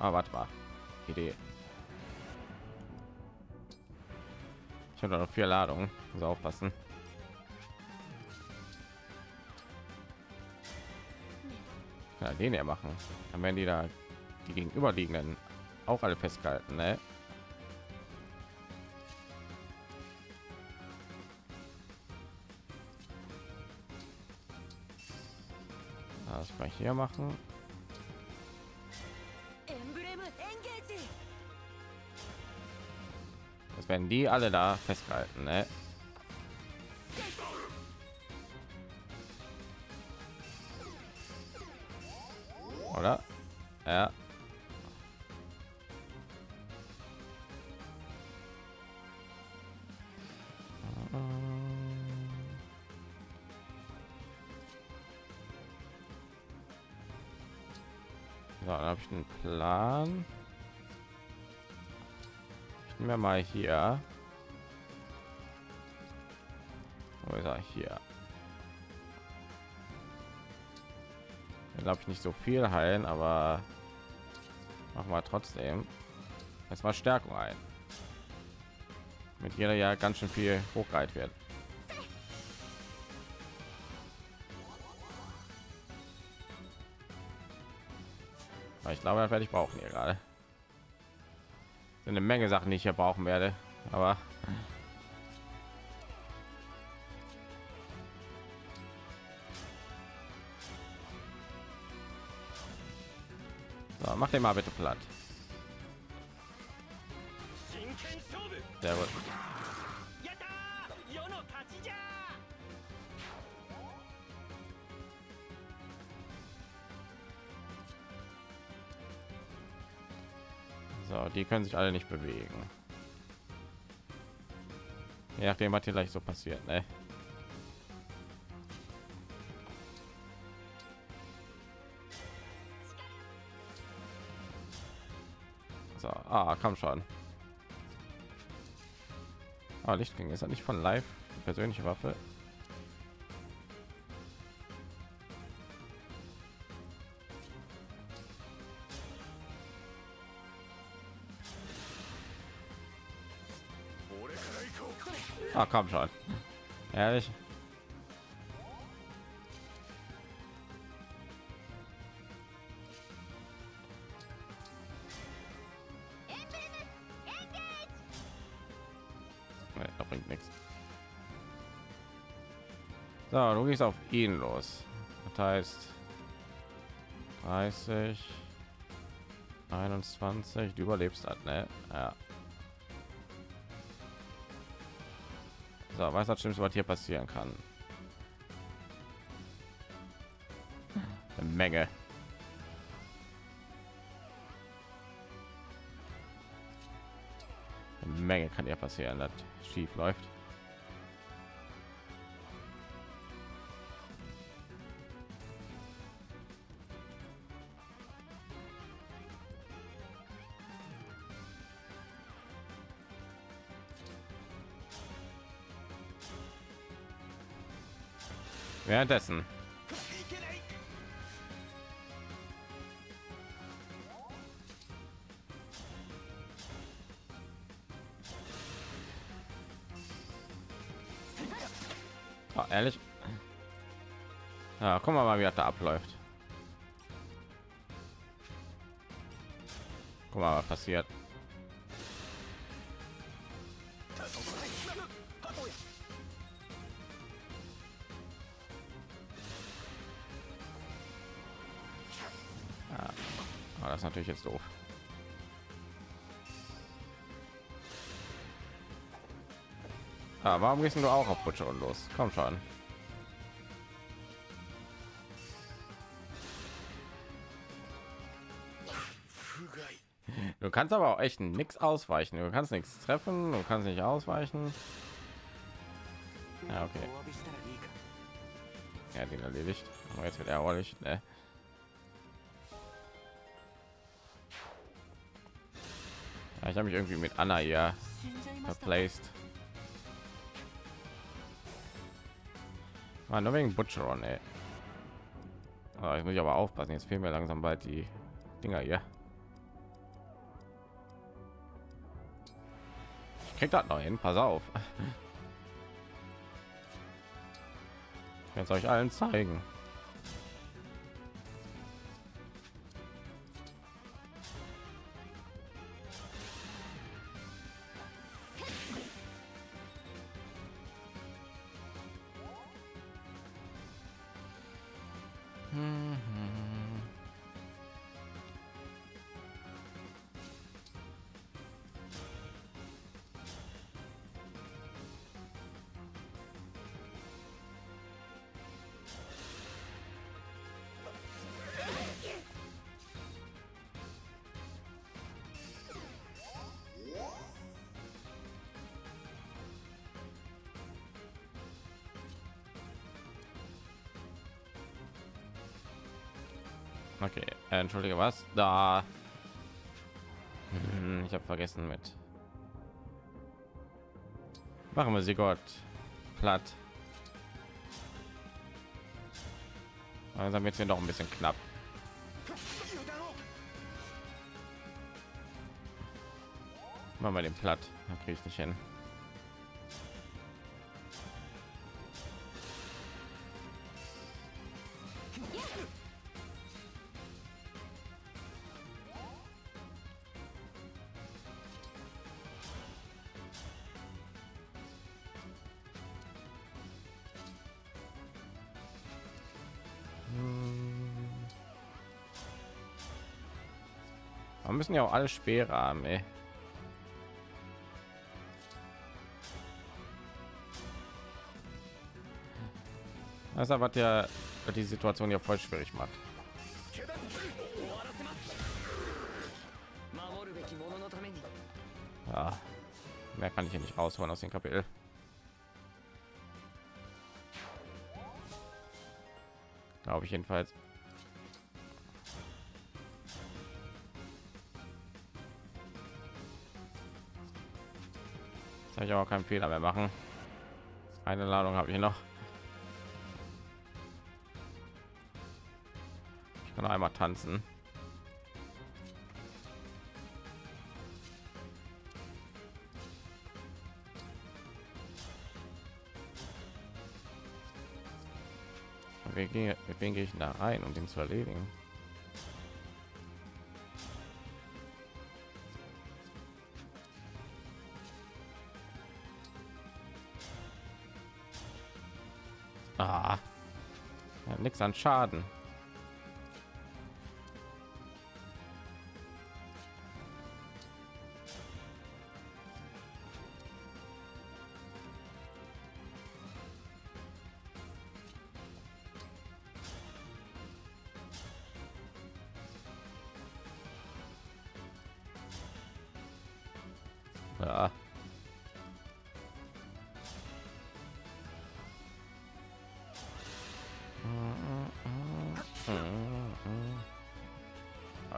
Aber warte mal. Idee. Ich habe noch vier Ladungen. Muss aufpassen. Ja, den ja machen. Dann werden die da die gegenüberliegenden auch alle festgehalten, ne? hier machen das werden die alle da festgehalten ne? Mal hier. Er hier? Glaube ich nicht so viel heilen, aber machen wir trotzdem. Jetzt mal Stärkung ein. Mit jeder ja ganz schön viel hochgeheilt wird. Ich glaube, das werde ich brauchen hier gerade. Eine Menge Sachen, die ich hier brauchen werde, aber so, mach den mal bitte platt. Die können sich alle nicht bewegen. Je nachdem, was hier gleich so passiert, ne? So, ah, komm schon. Ah, Lichtling ist er nicht von live persönliche Waffe. Ah, komm schon. Ehrlich? Da bringt nichts. So, du gehst auf ihn los. Das heißt 30, 21, du überlebst das, ne? Ja. So, was das Schlimmste, was hier passieren kann? Eine Menge. Eine Menge kann ja passieren, das schief läuft. Währenddessen. Oh, ehrlich? Ja, guck mal, mal, wie das da abläuft. Guck mal, was passiert. ich jetzt doof. Ah, warum gehst du auch auf Butcher und los? Komm schon. Du kannst aber auch echt nichts ausweichen. Du kannst nichts treffen, du kannst nicht ausweichen. Ja, okay. Ja, den erledigt. Aber jetzt wird er ordentlich, ne? habe mich irgendwie mit Anna ja verplaced. Ah, nur wegen Butcheron, ey. Ah, ich muss aber aufpassen, jetzt fehlen mir langsam bald die Dinger hier. Ich krieg das noch hin, pass auf. Jetzt euch allen zeigen. Okay, äh, entschuldige, was? Da. Hm, Ich habe vergessen mit. Machen wir sie Gott platt. Langsam wird hier noch ein bisschen knapp. Machen wir den platt. Da kriege ich nicht hin. müssen ja auch alle Speere haben, ey. Das ist was ja die Situation ja voll schwierig macht. Ja, mehr kann ich hier nicht rausholen aus dem Kapitel. Glaube ich jedenfalls. Soll ich aber keinen Fehler mehr machen. Eine Ladung habe ich noch. Ich kann einmal tanzen. Wen gehe, wen gehe ich da rein, um den zu erledigen? An Schaden.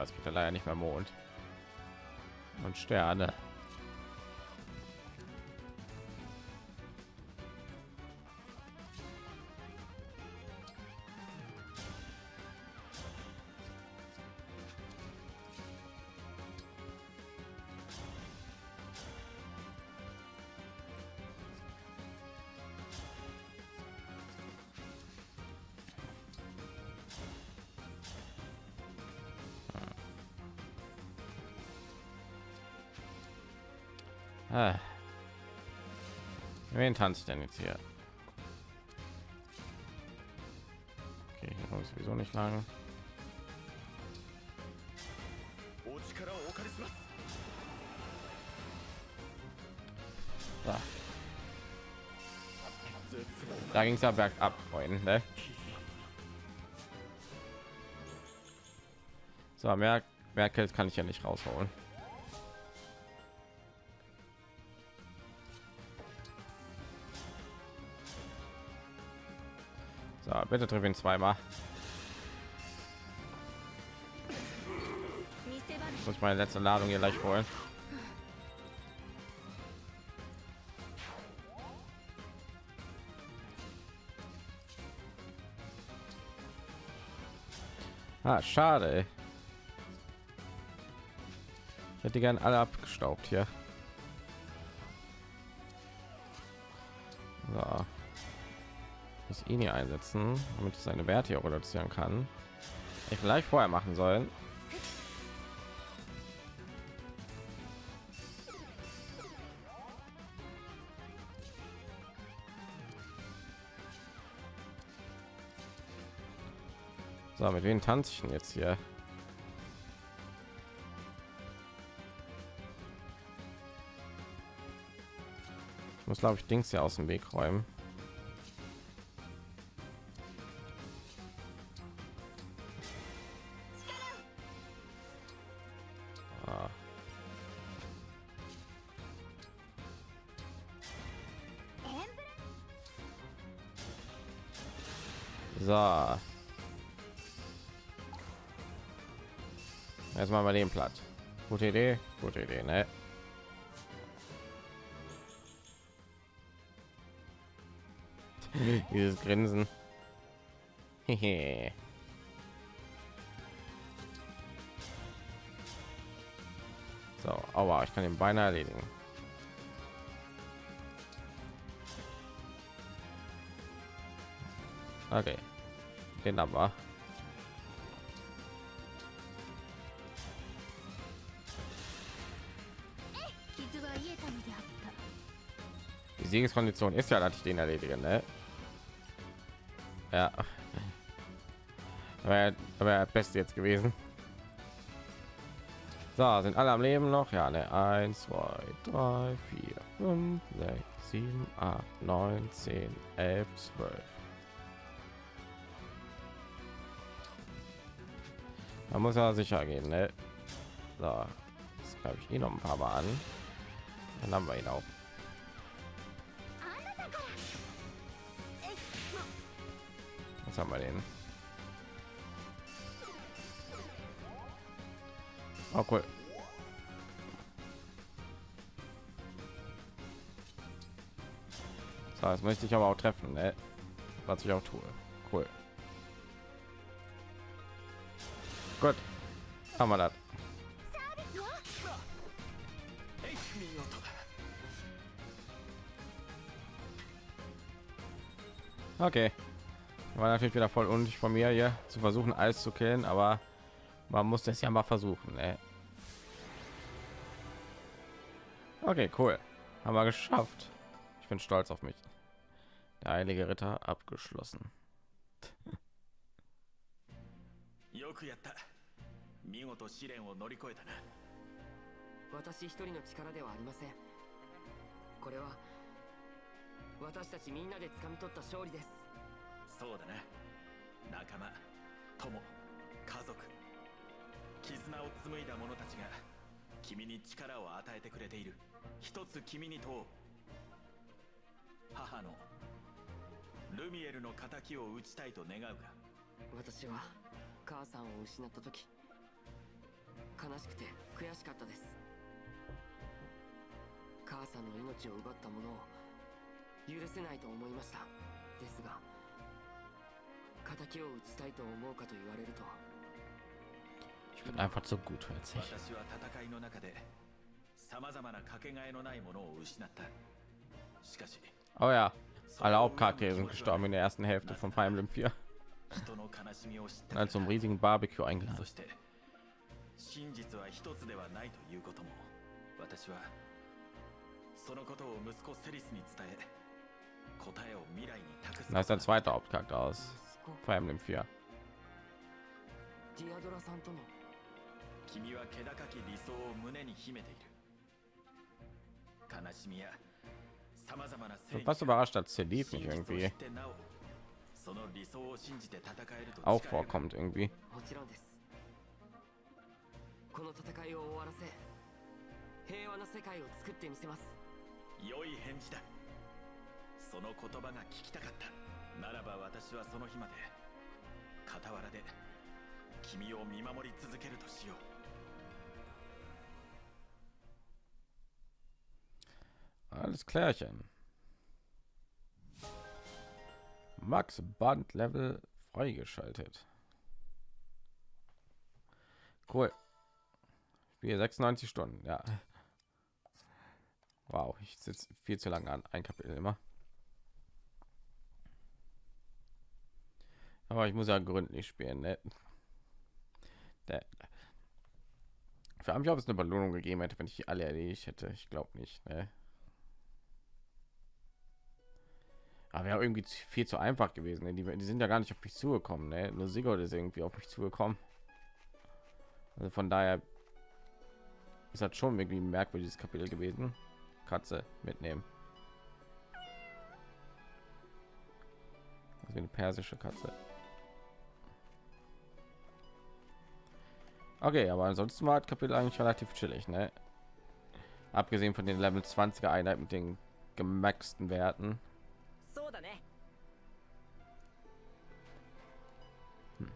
Es gibt ja leider nicht mehr Mond und Sterne. wen tanzt denn jetzt hier? Okay, hier ich sowieso nicht lang. Da, da ging es ja bergab, Freunde. So, merk, merke, kann ich ja nicht rausholen. Bitte triff ihn zweimal. Muss meine letzte Ladung hier gleich holen. Ah, schade. Ich hätte gern alle abgestaubt hier. Ihn hier einsetzen, damit ich seine Werte hier reduzieren kann. Ich vielleicht vorher machen sollen. So, mit wem tanze ich denn jetzt hier? Ich muss, glaube ich, Dings hier aus dem Weg räumen. Platt. Gute Idee, gute Idee, ne? Dieses Grinsen. So, aber ich kann den beinahe erledigen. Okay, den aber. Siegeskondition ist ja, dass ich den erledige, ne? Ja. Aber er aber er beste jetzt gewesen. So, sind alle am Leben noch? Ja, ne? 1, 2, 3, 4, 5, 6, 7, 8, 9, 10, 11, 12. Man muss ja sicher gehen, ne? So, das glaube ich eh noch ein paar Mal an. Dann haben wir ihn auch. Jetzt haben wir den. Oh cool. So, das möchte ich aber auch treffen, ne? was ich auch tue. Cool. Gut, haben wir das. Okay War natürlich wieder voll unnötig von mir hier zu versuchen, alles zu killen, aber man muss das ja mal versuchen. Ne? Okay, cool. Haben wir geschafft. Ich bin stolz auf mich. Der heilige Ritter abgeschlossen. よくやった見事試練を乗り越えたな私一人の力ではありませんこれは私たちみんなで掴み取った勝利です そうだな。仲間友家族。絆を紡いだ者たちが君に力を与えてくれている。一つ君に問おう。母のルミエルの敵を討ちたいと願うか？私は母さんを失った時悲しくて悔しかったです。母さんの命を奪った者を許せないと思いました。ですが Ich bin einfach zu gutherzig. 私は戦いの中で様々なかけがえのないものを失ったしかし Oh ja, alle Hauptcharaktere sind gestorben in der ersten Hälfte von Fire Emblem 4. 人の悲しみを知って Dann zum riesigen Barbecue eingeladen. そして真実は一つではないということも私はそのことを息子セリスに伝え答えを未来に託す Da ist ein zweiter Hauptcharakter aus 息子 Fire Emblem 4. ディアドラさんとの君は気高き理想を胸に秘めている悲しみや様々な Ich bin fast überrascht, dass Celif 真 nicht 実を知っ irgendwie てなおその理想を信じて戦えると auch 誓える vorkommt irgendwie. もちろんですこの戦いを終わらせ平和な世界を作ってみせます良い返事だその言葉が聞きたかった ならば私はその日まで傍らで君を見守り続けるとしよう Alles klärchen. Max Band Level freigeschaltet. Cool. Spiel 96 Stunden, ja. Wow, ich sitze viel zu lange an ein Kapitel immer. Aber ich muss ja gründlich spielen, ne? Der, für mich, ob es eine Belohnung gegeben hätte, wenn ich alle erledigt hätte. Ich glaube nicht, ne? Aber wäre irgendwie viel zu einfach gewesen. Ne? Die, die sind ja gar nicht auf mich zugekommen. Ne? Nur Sigurd ist irgendwie auf mich zugekommen. Also von daher ist das schon irgendwie merkwürdiges Kapitel gewesen. Katze mitnehmen. Wie eine persische Katze. Okay, aber ansonsten war das Kapitel eigentlich relativ chillig, ne? Abgesehen von den Level 20er Einheiten mit den gemaxten Werten. Ne. Hm.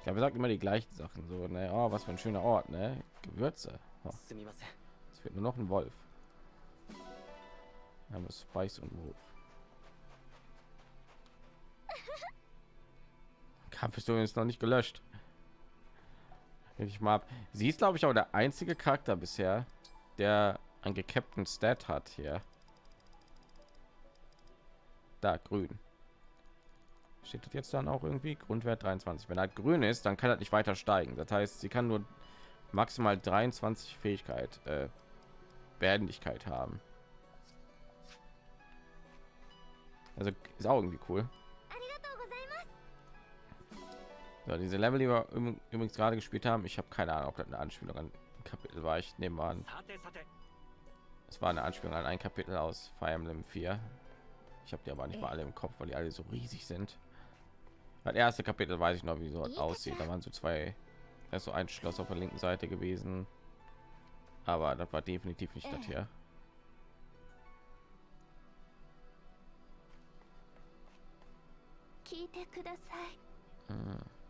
Ich habe gesagt immer die gleichen Sachen so, ne? Oh, was für ein schöner Ort, ne? Gewürze. Oh. Es wird nur noch ein Wolf. Haben Spice und Wolf. Kampfhistorie ist noch nicht gelöscht. Ich mal ab. Sie ist, glaube ich, auch der einzige Charakter bisher, der ein gecapten Stat hat hier. Da grün. Steht das jetzt dann auch irgendwie Grundwert 23. Wenn er grün ist, dann kann er nicht weiter steigen. Das heißt, sie kann nur maximal 23 Fähigkeit, äh, Behendigkeit haben. Also ist auch irgendwie cool. So, diese Level, die wir übrigens gerade gespielt haben, ich habe keine Ahnung, ob das eine Anspielung an ein Kapitel war. Ich nehme an, es war eine Anspielung an ein Kapitel aus Fire Emblem 4. Ich habe die aber nicht mal alle im Kopf, weil die alle so riesig sind. Das erste Kapitel weiß ich noch, wie so aussieht. Da waren so zwei, da ist so ein Schloss auf der linken Seite gewesen, aber das war definitiv nicht das hier. Hm.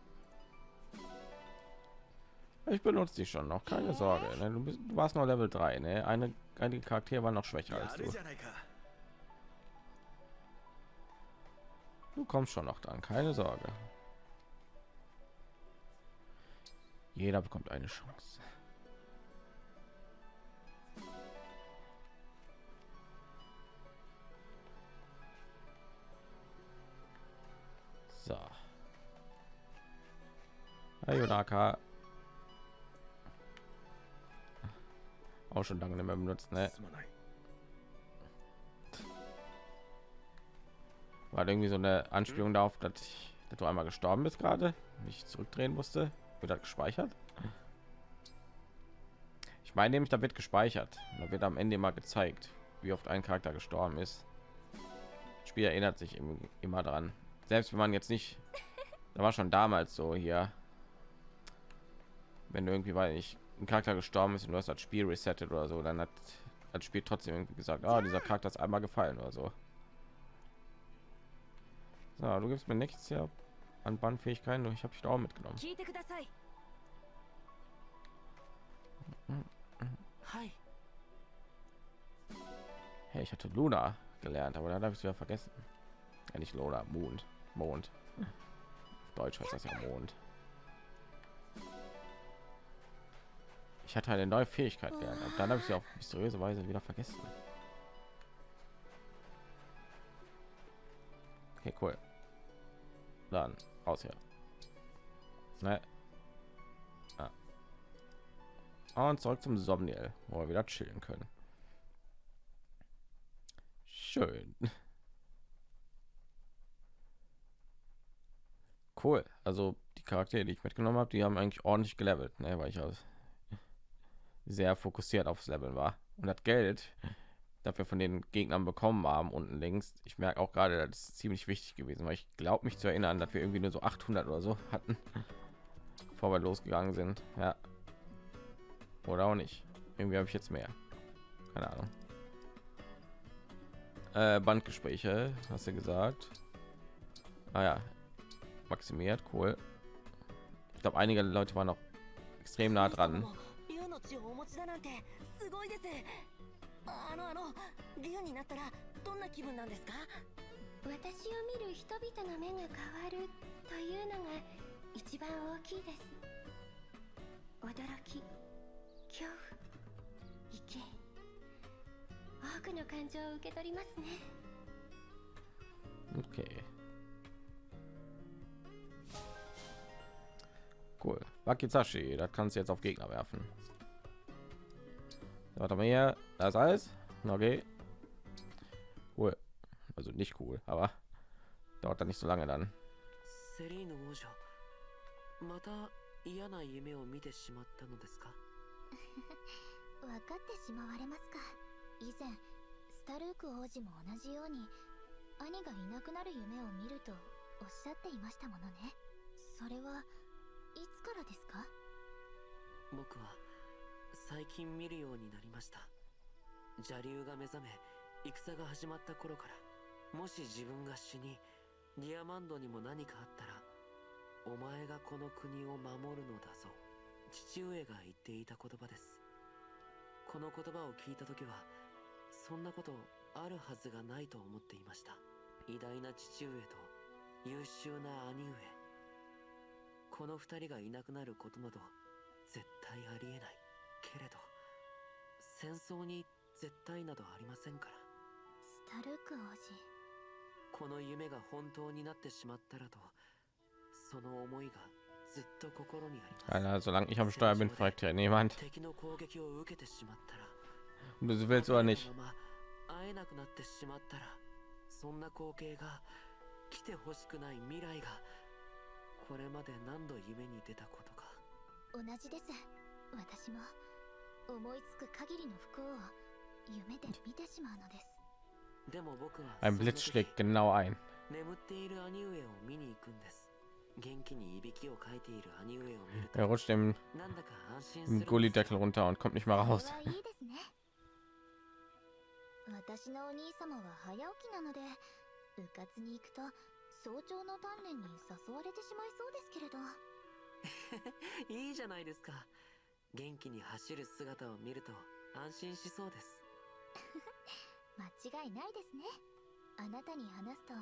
Ich benutze dich schon noch, keine Sorge. Ne? Du, bist, du warst noch Level 3, ne? Eine, einige Charaktere waren noch schwächer als du. Du kommst schon noch dran, keine Sorge. Jeder bekommt eine Chance. Ayunaka. Auch schon lange nicht mehr benutzt, ne? War halt irgendwie so eine Anspielung hm. darauf, dass, ich, dass du einmal gestorben bist gerade, nicht zurückdrehen musste. Wird das gespeichert? Ich meine nämlich, da wird gespeichert. Da wird am Ende mal gezeigt, wie oft ein Charakter gestorben ist. Das Spiel erinnert sich immer dran. Selbst wenn man jetzt nicht, da war schon damals so hier wenn irgendwie weil ich ein Charakter gestorben ist und du hast das Spiel resettet oder so, dann hat das Spiel trotzdem irgendwie gesagt, ah, dieser Charakter ist einmal gefallen oder so. So, du gibst mir nichts ja an Bandfähigkeiten, ich habe dich auch mitgenommen. Hey, ich hatte Luna gelernt, aber dann habe ich es wieder vergessen. Ja, nicht Luna, Mond. Mond. Auf Deutsch heißt das ja Mond. Ich hatte eine neue Fähigkeit gelernt, aber dann habe ich sie auf mysteriöse Weise wieder vergessen. Okay, cool. Dann raus hier. Ne. Ah. Und zurück zum Somniel, wo wir wieder chillen können. Schön. Cool. Also die Charaktere, die ich mitgenommen habe, die haben eigentlich ordentlich gelevelt, ne, weil ich also sehr fokussiert aufs Leveln war. Und das Geld, das wir von den Gegnern bekommen haben, unten links, ich merke auch gerade, das ist ziemlich wichtig gewesen, weil ich glaube mich zu erinnern, dass wir irgendwie nur so 800 oder so hatten, bevor wir losgegangen sind. Ja. Oder auch nicht. Irgendwie habe ich jetzt mehr. Keine Ahnung. Äh, Bandgespräche, hast du gesagt. Ah ja, maximiert, cool. Ich glaube, einige Leute waren noch extrem nah dran. なんてすごいですあのあの竜になったらどんな気分なんですか？私を見る人々の目が変わるというのが一番大きいです驚き恐怖畏敬多くの感情を受け取りますね Okay. Cool. Wakizashi, das kannst du jetzt auf Gegner werfen. Warte mal hier, das ist alles. Okay. Cool. Also nicht cool, aber dauert dann nicht so lange dann. セリーヌ王女また嫌な夢を見てしまったのですか？分かってしまわれますか以前スタルーク王子も同じように兄がいなくなる夢を見るとおっしゃっていましたものねそれは最近見るようになりました。邪竜が目覚め戦が始まった頃からもし自分が死にディアマンドにも何かあったらお前がこの国を守るのだぞ父上が言っていた言葉です。この言葉を聞いた時はそんなことあるはずがないと思っていました。偉大な父上と優秀な兄上。この二人がいなくなることなど絶対ありえない。けれど戦争に絶対などありませんから。スタルーク王子。この夢が本当になってしまったらとその思いがずっと心にありま Alter, す solange ich am Steuer bin, fragt ja niemand, 敵の攻撃を受けてしまったら ob du willst oder こ nicht. 会えなくなってしまったらそんな光景が来てほしくない未来がこれまで何度夢に出たことか。同じです。私も Ein その Blitz 時 schlägt genau ein. 眠っている兄上を見に行くんです元気にいびきをかいている兄上を見ると Er rutscht im, なんだか安心するん im です Gullideckel runter und kommt nicht mehr それ raus. はいいですね私のお兄様は早起きなので部活に行くと早朝の鍛錬に誘われてしまいそうですけれどいいじゃないですか 元気に走る姿を見ると安心しそうです。間違いないですね。あなたに話すと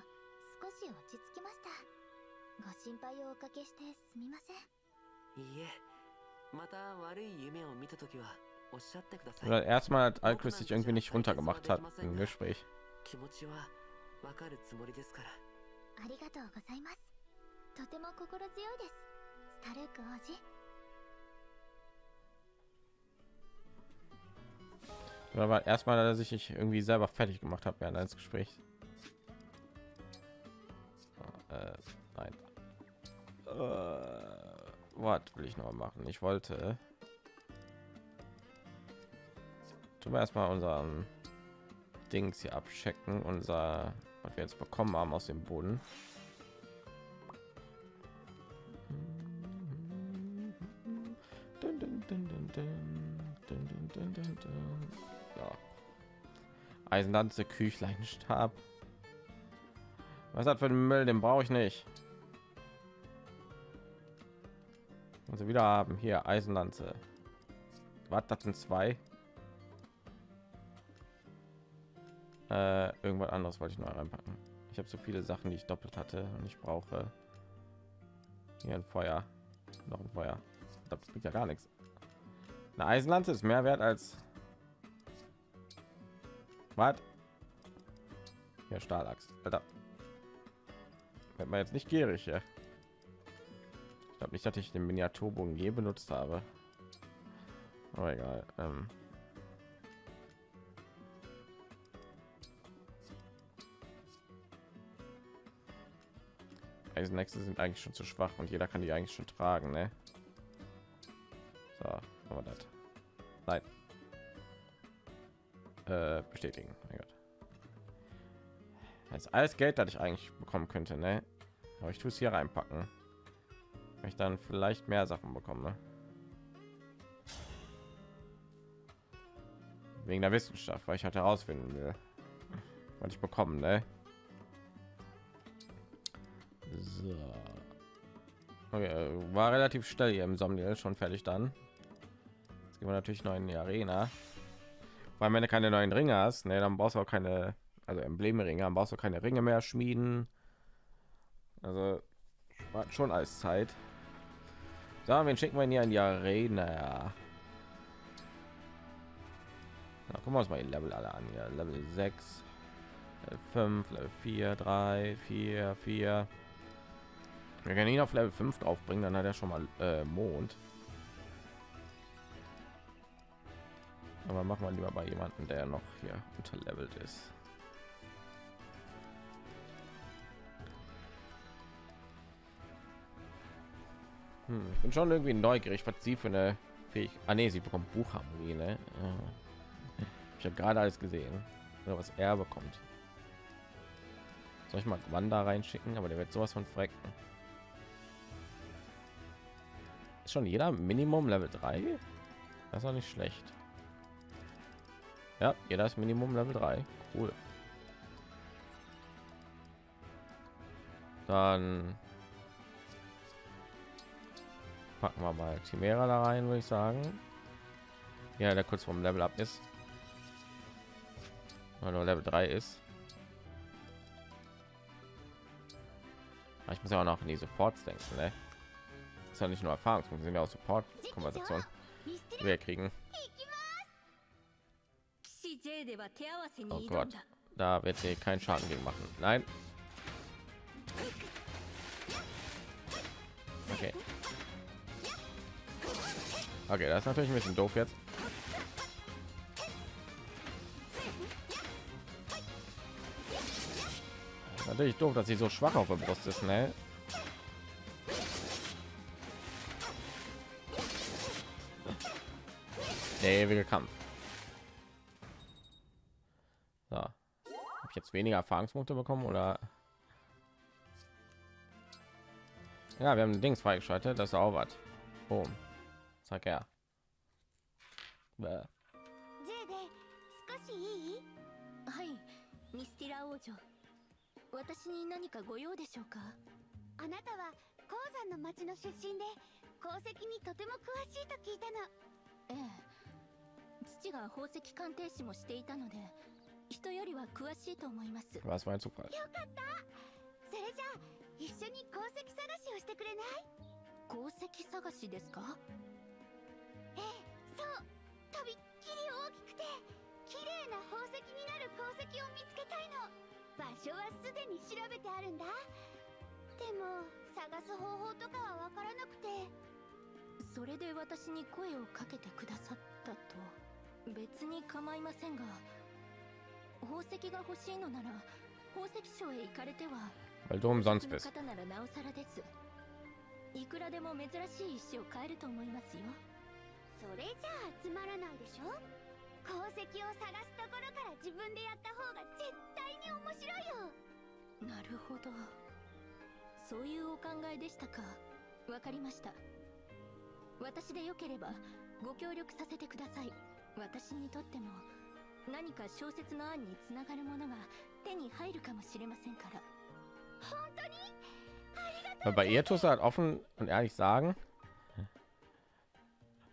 少し落ち着きました。ご心配をおかけしてすみません。いいえ。また悪い夢を見た時はおっしゃってください。Oder erstmal hat Alquist sich irgendwie nicht runtergemacht hat im Gespräch. 気持ちはわかるつもりですから。ありがとうございます。とても心強いです。スタルーク王子 Oder war erstmal, dass ich mich irgendwie selber fertig gemacht habe während eines Gesprächs. Äh, nein. Äh, was will ich noch machen? Ich wollte. Tun wir erstmal unseren Dings hier abchecken, unser, was wir jetzt bekommen haben aus dem Boden. Dun, dun, dun, Eisenlanze, Küchleinstab. Was hat für den Müll? Den brauche ich nicht. Also wieder haben hier Eisenlanze. Was? Das sind zwei. Äh, irgendwas anderes wollte ich noch reinpacken. Ich habe so viele Sachen, die ich doppelt hatte und ich brauche hier ein Feuer, noch ein Feuer. Das bringt ja gar nichts. Eine Eisenlanze ist mehr wert als was? Hier Stahlachs. Alter. Wird man jetzt nicht gierig, ja? Ich glaube nicht, dass ich den Miniaturbogen je benutzt habe. Aber egal. Ähm. Eisennächste sind eigentlich schon zu schwach und jeder kann die eigentlich schon tragen, ne? Bestätigen. Das ist alles Geld, das ich eigentlich bekommen könnte, ne? Aber ich tue es hier reinpacken. Wenn ich dann vielleicht mehr Sachen bekomme. Wegen der Wissenschaft, weil ich halt herausfinden will, was ich bekommen, ne? So. Okay, war relativ schnell hier im Somniel schon fertig dann. Jetzt gehen wir natürlich noch in die Arena. Weil wenn du keine neuen Ringe hast, ne, dann brauchst du auch keine, also Emblemringe, dann brauchst du keine Ringe mehr schmieden. Also war schon als Zeit. So, wen schicken wir hier in die Arena? Na, gucken wir uns mal die Level alle an. Ja, Level 6, Level 5, Level 4, 3, 4, 4. Wir können ihn auf Level 5 draufbringen, dann hat er schon mal äh, Mond. Aber machen wir lieber bei jemanden, der noch hier unterlevelt ist. Hm, ich bin schon irgendwie neugierig, was sie für eine Fähig ah, nee, sie bekommt Buchharmonie, ne? Ja. Ich habe gerade alles gesehen, oder was er bekommt. Soll ich mal Wanda reinschicken, aber der wird sowas von frecken. Ist schon jeder Minimum Level 3? Das ist auch nicht schlecht. Ja, jeder ist Minimum Level 3. Cool. Dann packen wir mal Chimera da rein, würde ich sagen. Ja, der kurz vom Level ab ist. Weil nur Level 3 ist. Ich muss ja auch noch in die Supports denken, ne? Ist ja nicht nur Erfahrungspunkte, sind ja auch Support-Konversation, wir kriegen. Oh Gott, da wird sie keinen Schaden gegen machen. Nein. Okay. Okay, das ist natürlich ein bisschen doof jetzt. Natürlich doof, dass sie so schwach auf der Brust ist, ne? Der ewige Kampf. Jetzt weniger Erfahrungspunkte bekommen oder? Ja, wir haben Dings freigeschaltet, das ist auch was. Boom. Sag er. Bäh. ミスティラ王女私に何かご用でしょうかあなたは鉱山の町の出身で鉱石にとても詳しいと聞いたのええ父が宝石鑑定士もしていたので人よりは詳しいと思います。Was Zufall? よかった。それじゃあ一緒に鉱石探しをしてくれない？鉱石探しですか？ええそう。とびっきり大きくて綺麗な宝石になる鉱石を見つけたいの。場所はすでに調べてあるんだ。でも探す方法とかはわからなくて。それで私に声をかけてくださったと。別に構いませんが宝石が欲しいのなら宝石商へ行かれては Weil du umsonst の bist. 方ならなおさらです。いくらでも珍しい石を買えると思いますよ。それじゃあつまらないでしょ？鉱石を探すところから自分でやった方が絶対に面白いよ。なるほど。そういうお考えでしたか。わかりました。私でよければご協力させてください。私にとっても 何か小説の案につながるものが手に入るかもしれませんから Weil bei ihr tust du halt offen und ehrlich sagen,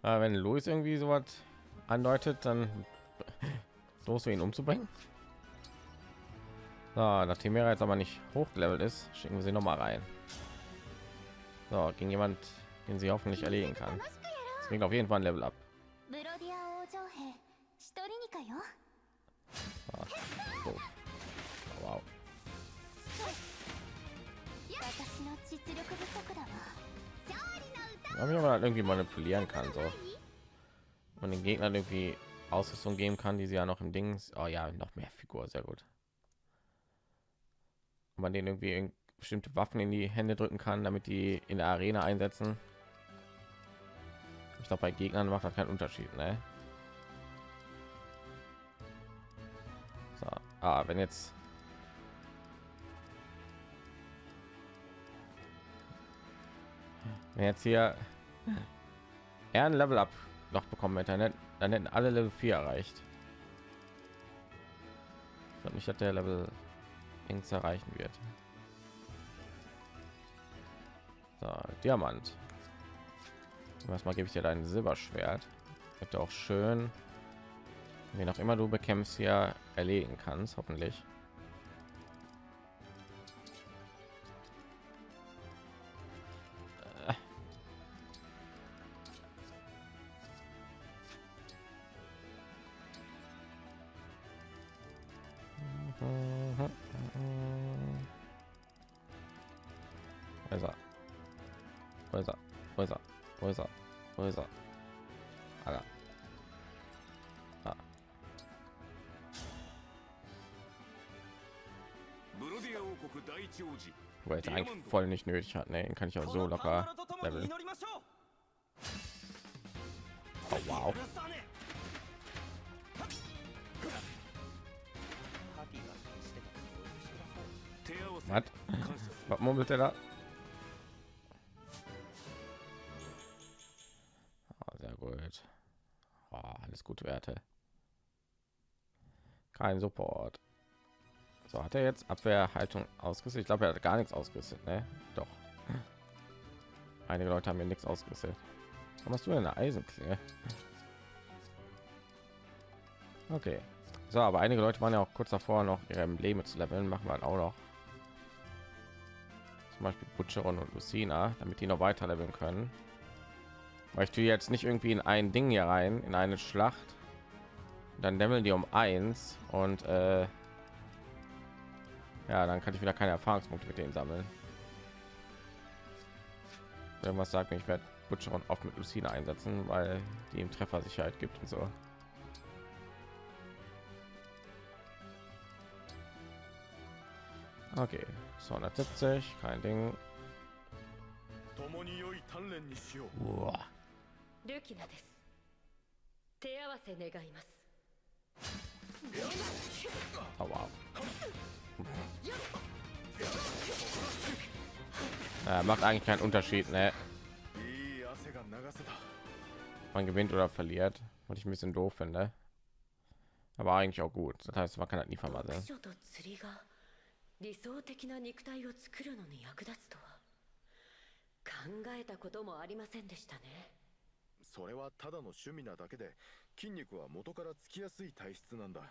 äh, wenn Louis irgendwie so was andeutet, dann los ihn umzubringen. So, nachdem er jetzt aber nicht hochgelevelt ist, schicken wir sie noch mal rein. So, gegen jemand, den sie hoffentlich erledigen kann. Das bringt auf jeden Fall ein Level ab. Wow. Ich aber irgendwie manipulieren kann, so. Und den Gegnern irgendwie Ausrüstung geben kann, die sie ja noch im Dings. Oh ja, noch mehr Figur, sehr gut. Und man den irgendwie bestimmte Waffen in die Hände drücken kann, damit die in der Arena einsetzen. Ich glaube, bei Gegnern macht das keinen Unterschied, ne? Ah, wenn jetzt wenn jetzt hier er ein Level up noch bekommen hätte, dann hätten- alle Level 4 erreicht. Ich glaube nicht, dass der Level links erreichen wird. So, Diamant. Erstmal gebe ich dir dein Silberschwert. Wird auch schön, wen auch immer du bekämpfst, hier erledigen kannst, hoffentlich. Wo ist er? Wo ist. Wo er eigentlich voll nicht nötig hat, ne? Kann ich auch so locker leveln. Oh, wow. Was? Was murmelt er da? Oh, sehr gut. Oh, alles gute Werte. Kein Support. So, hat er jetzt Abwehrhaltung ausgerüstet? Ich glaube, er hat gar nichts ausgerüstet, ne? Doch. Einige Leute haben mir nichts ausgerüstet. Warum hast du denn eine Eisenklinge? Okay. So, aber einige Leute waren ja auch kurz davor, noch ihre Embleme zu leveln. Machen wir halt auch noch. Zum Beispiel Butcheron und Lucina, damit die noch weiter leveln können. Weil ich tue jetzt nicht irgendwie in ein Ding hier rein, in eine Schlacht. Dann leveln die um eins und äh, ja, dann kann ich wieder keine Erfahrungspunkte mit denen sammeln. Irgendwas sagt mir, ich werde Butcheron oft mit Lucina einsetzen, weil die ihm Treffersicherheit gibt und so. Okay, 270, kein Ding. 共に良い鍛錬にしよう Uah. ルキナです手合わせ願います Oh, wow. Ja, macht eigentlich keinen Unterschied, ne? いい汗が流せた Man gewinnt oder verliert, was ich ein bisschen doof finde. Aber eigentlich auch gut. Das heißt, man kann halt nie vermasseln. 読書と釣りが理想的な肉体を作るのに役立つとは考えたこともありませんでしたねそれはただの趣味なだけで筋肉は元からつきやすい体質なんだ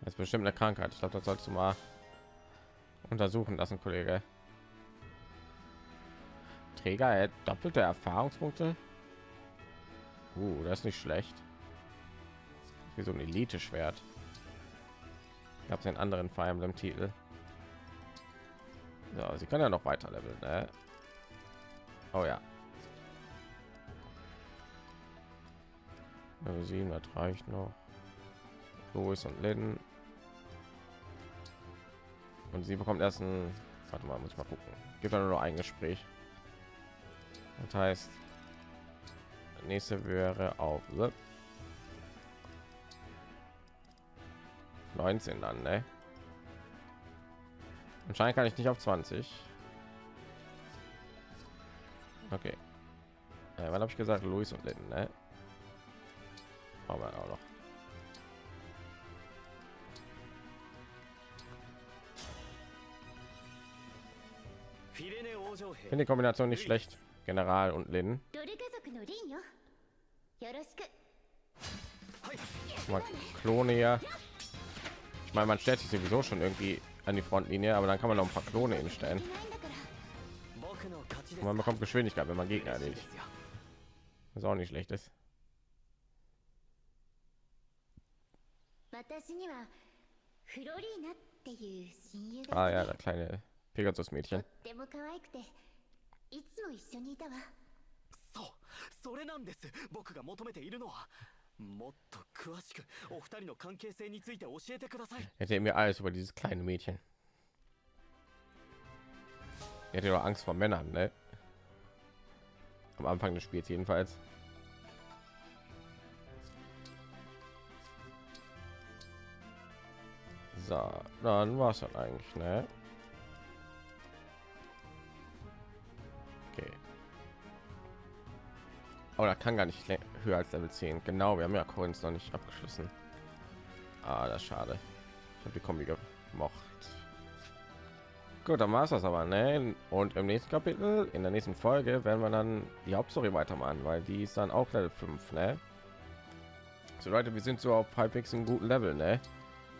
das ist bestimmt eine Krankheit. Ich glaube, das sollst du mal untersuchen lassen, Kollege. Träger erhält doppelte Erfahrungspunkte. Uh, das ist nicht schlecht. Wie so ein Elite-Schwert. Gab es einen anderen Fire Emblem Titel. So, sie kann ja noch weiter leveln, ne? Oh ja. Level 7, das reicht noch. Louis und Lynn. Und sie bekommt erst ein Warte mal, muss ich mal gucken. Gibt ja nur ein Gespräch. Das heißt, nächste wäre auf 19 dann, ne? Anscheinend kann ich nicht auf 20. Okay. Äh, wann habe ich gesagt, Luis und Litten, ne? Brauchen auch noch. Finde die Kombination nicht schlecht. General und Lin. ドル家族のリンよよろしく Mal Klone hier. Ich meine, man stellt sich sowieso schon irgendwie an die Frontlinie, aber dann kann man noch ein paar Klone hinstellen. いないんだから Und man bekommt Geschwindigkeit, wenn man Gegner erledigt. Was auch nicht schlecht ist. 私にはフロリーナっていう親友が Ah いて ja, das kleine Pegasus-Mädchen. とっても可愛くていつも一緒にいたわそうそれなんです僕が求めているのはもっと詳しくお二人の関係性について教えてください Erzähl mir alles über dieses kleine Mädchen. Er hatte doch Angst vor Männern, ne? Am Anfang des Spiels jedenfalls. So, dann war es dann eigentlich, ne? Aber da kann gar nicht höher als Level 10. Genau, wir haben ja Coins noch nicht abgeschlossen. Ah, das schade. Ich habe die Kombi gemocht. Gut, dann war es das aber, ne? Und im nächsten Kapitel, in der nächsten Folge, werden wir dann die Hauptstory weitermachen, weil die ist dann auch Level 5, ne? So Leute, wir sind so auf halbwegs einem guten Level, ne?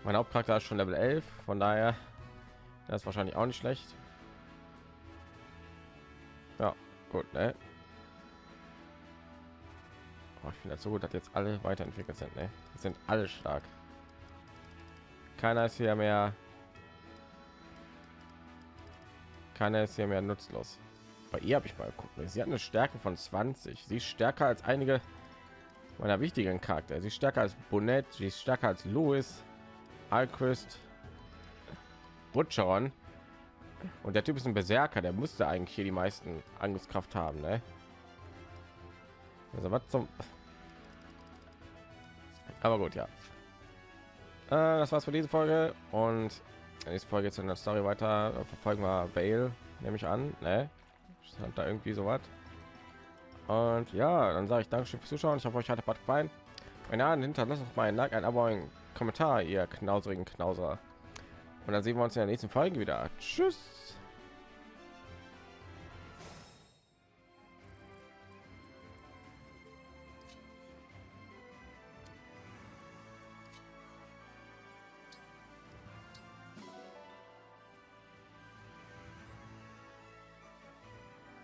Mein Hauptcharakter ist schon Level 11, von daher das ist wahrscheinlich auch nicht schlecht. Ja, gut, ne? Oh, ich finde das so gut, dass jetzt alle weiterentwickelt sind, ne? Sind alle stark. Keiner ist hier mehr. Keiner ist hier mehr nutzlos. Bei ihr habe ich mal geguckt. ne? Sie hat eine Stärke von 20. Sie ist stärker als einige meiner wichtigen Charakter. Sie ist stärker als Bonnet. Sie ist stärker als Louis, Alquist, Butcheron. Und der Typ ist ein Berserker. Der müsste eigentlich hier die meisten Angriffskraft haben, ne? Also was zum. Aber gut, ja. Äh, das war's für diese Folge und in der nächsten Folge jetzt in der Story weiter äh, verfolgen wir Vale, nehme ich an, ne? Stand da irgendwie so was. Und ja, dann sage ich Dankeschön fürs Zuschauen. Ich hoffe, euch hat Part gefallen. Wenn ja, hinterlasst doch mal ein Like, ein Abo, ein Kommentar, ihr knauserigen Knauser. Und dann sehen wir uns in der nächsten Folge wieder. Tschüss.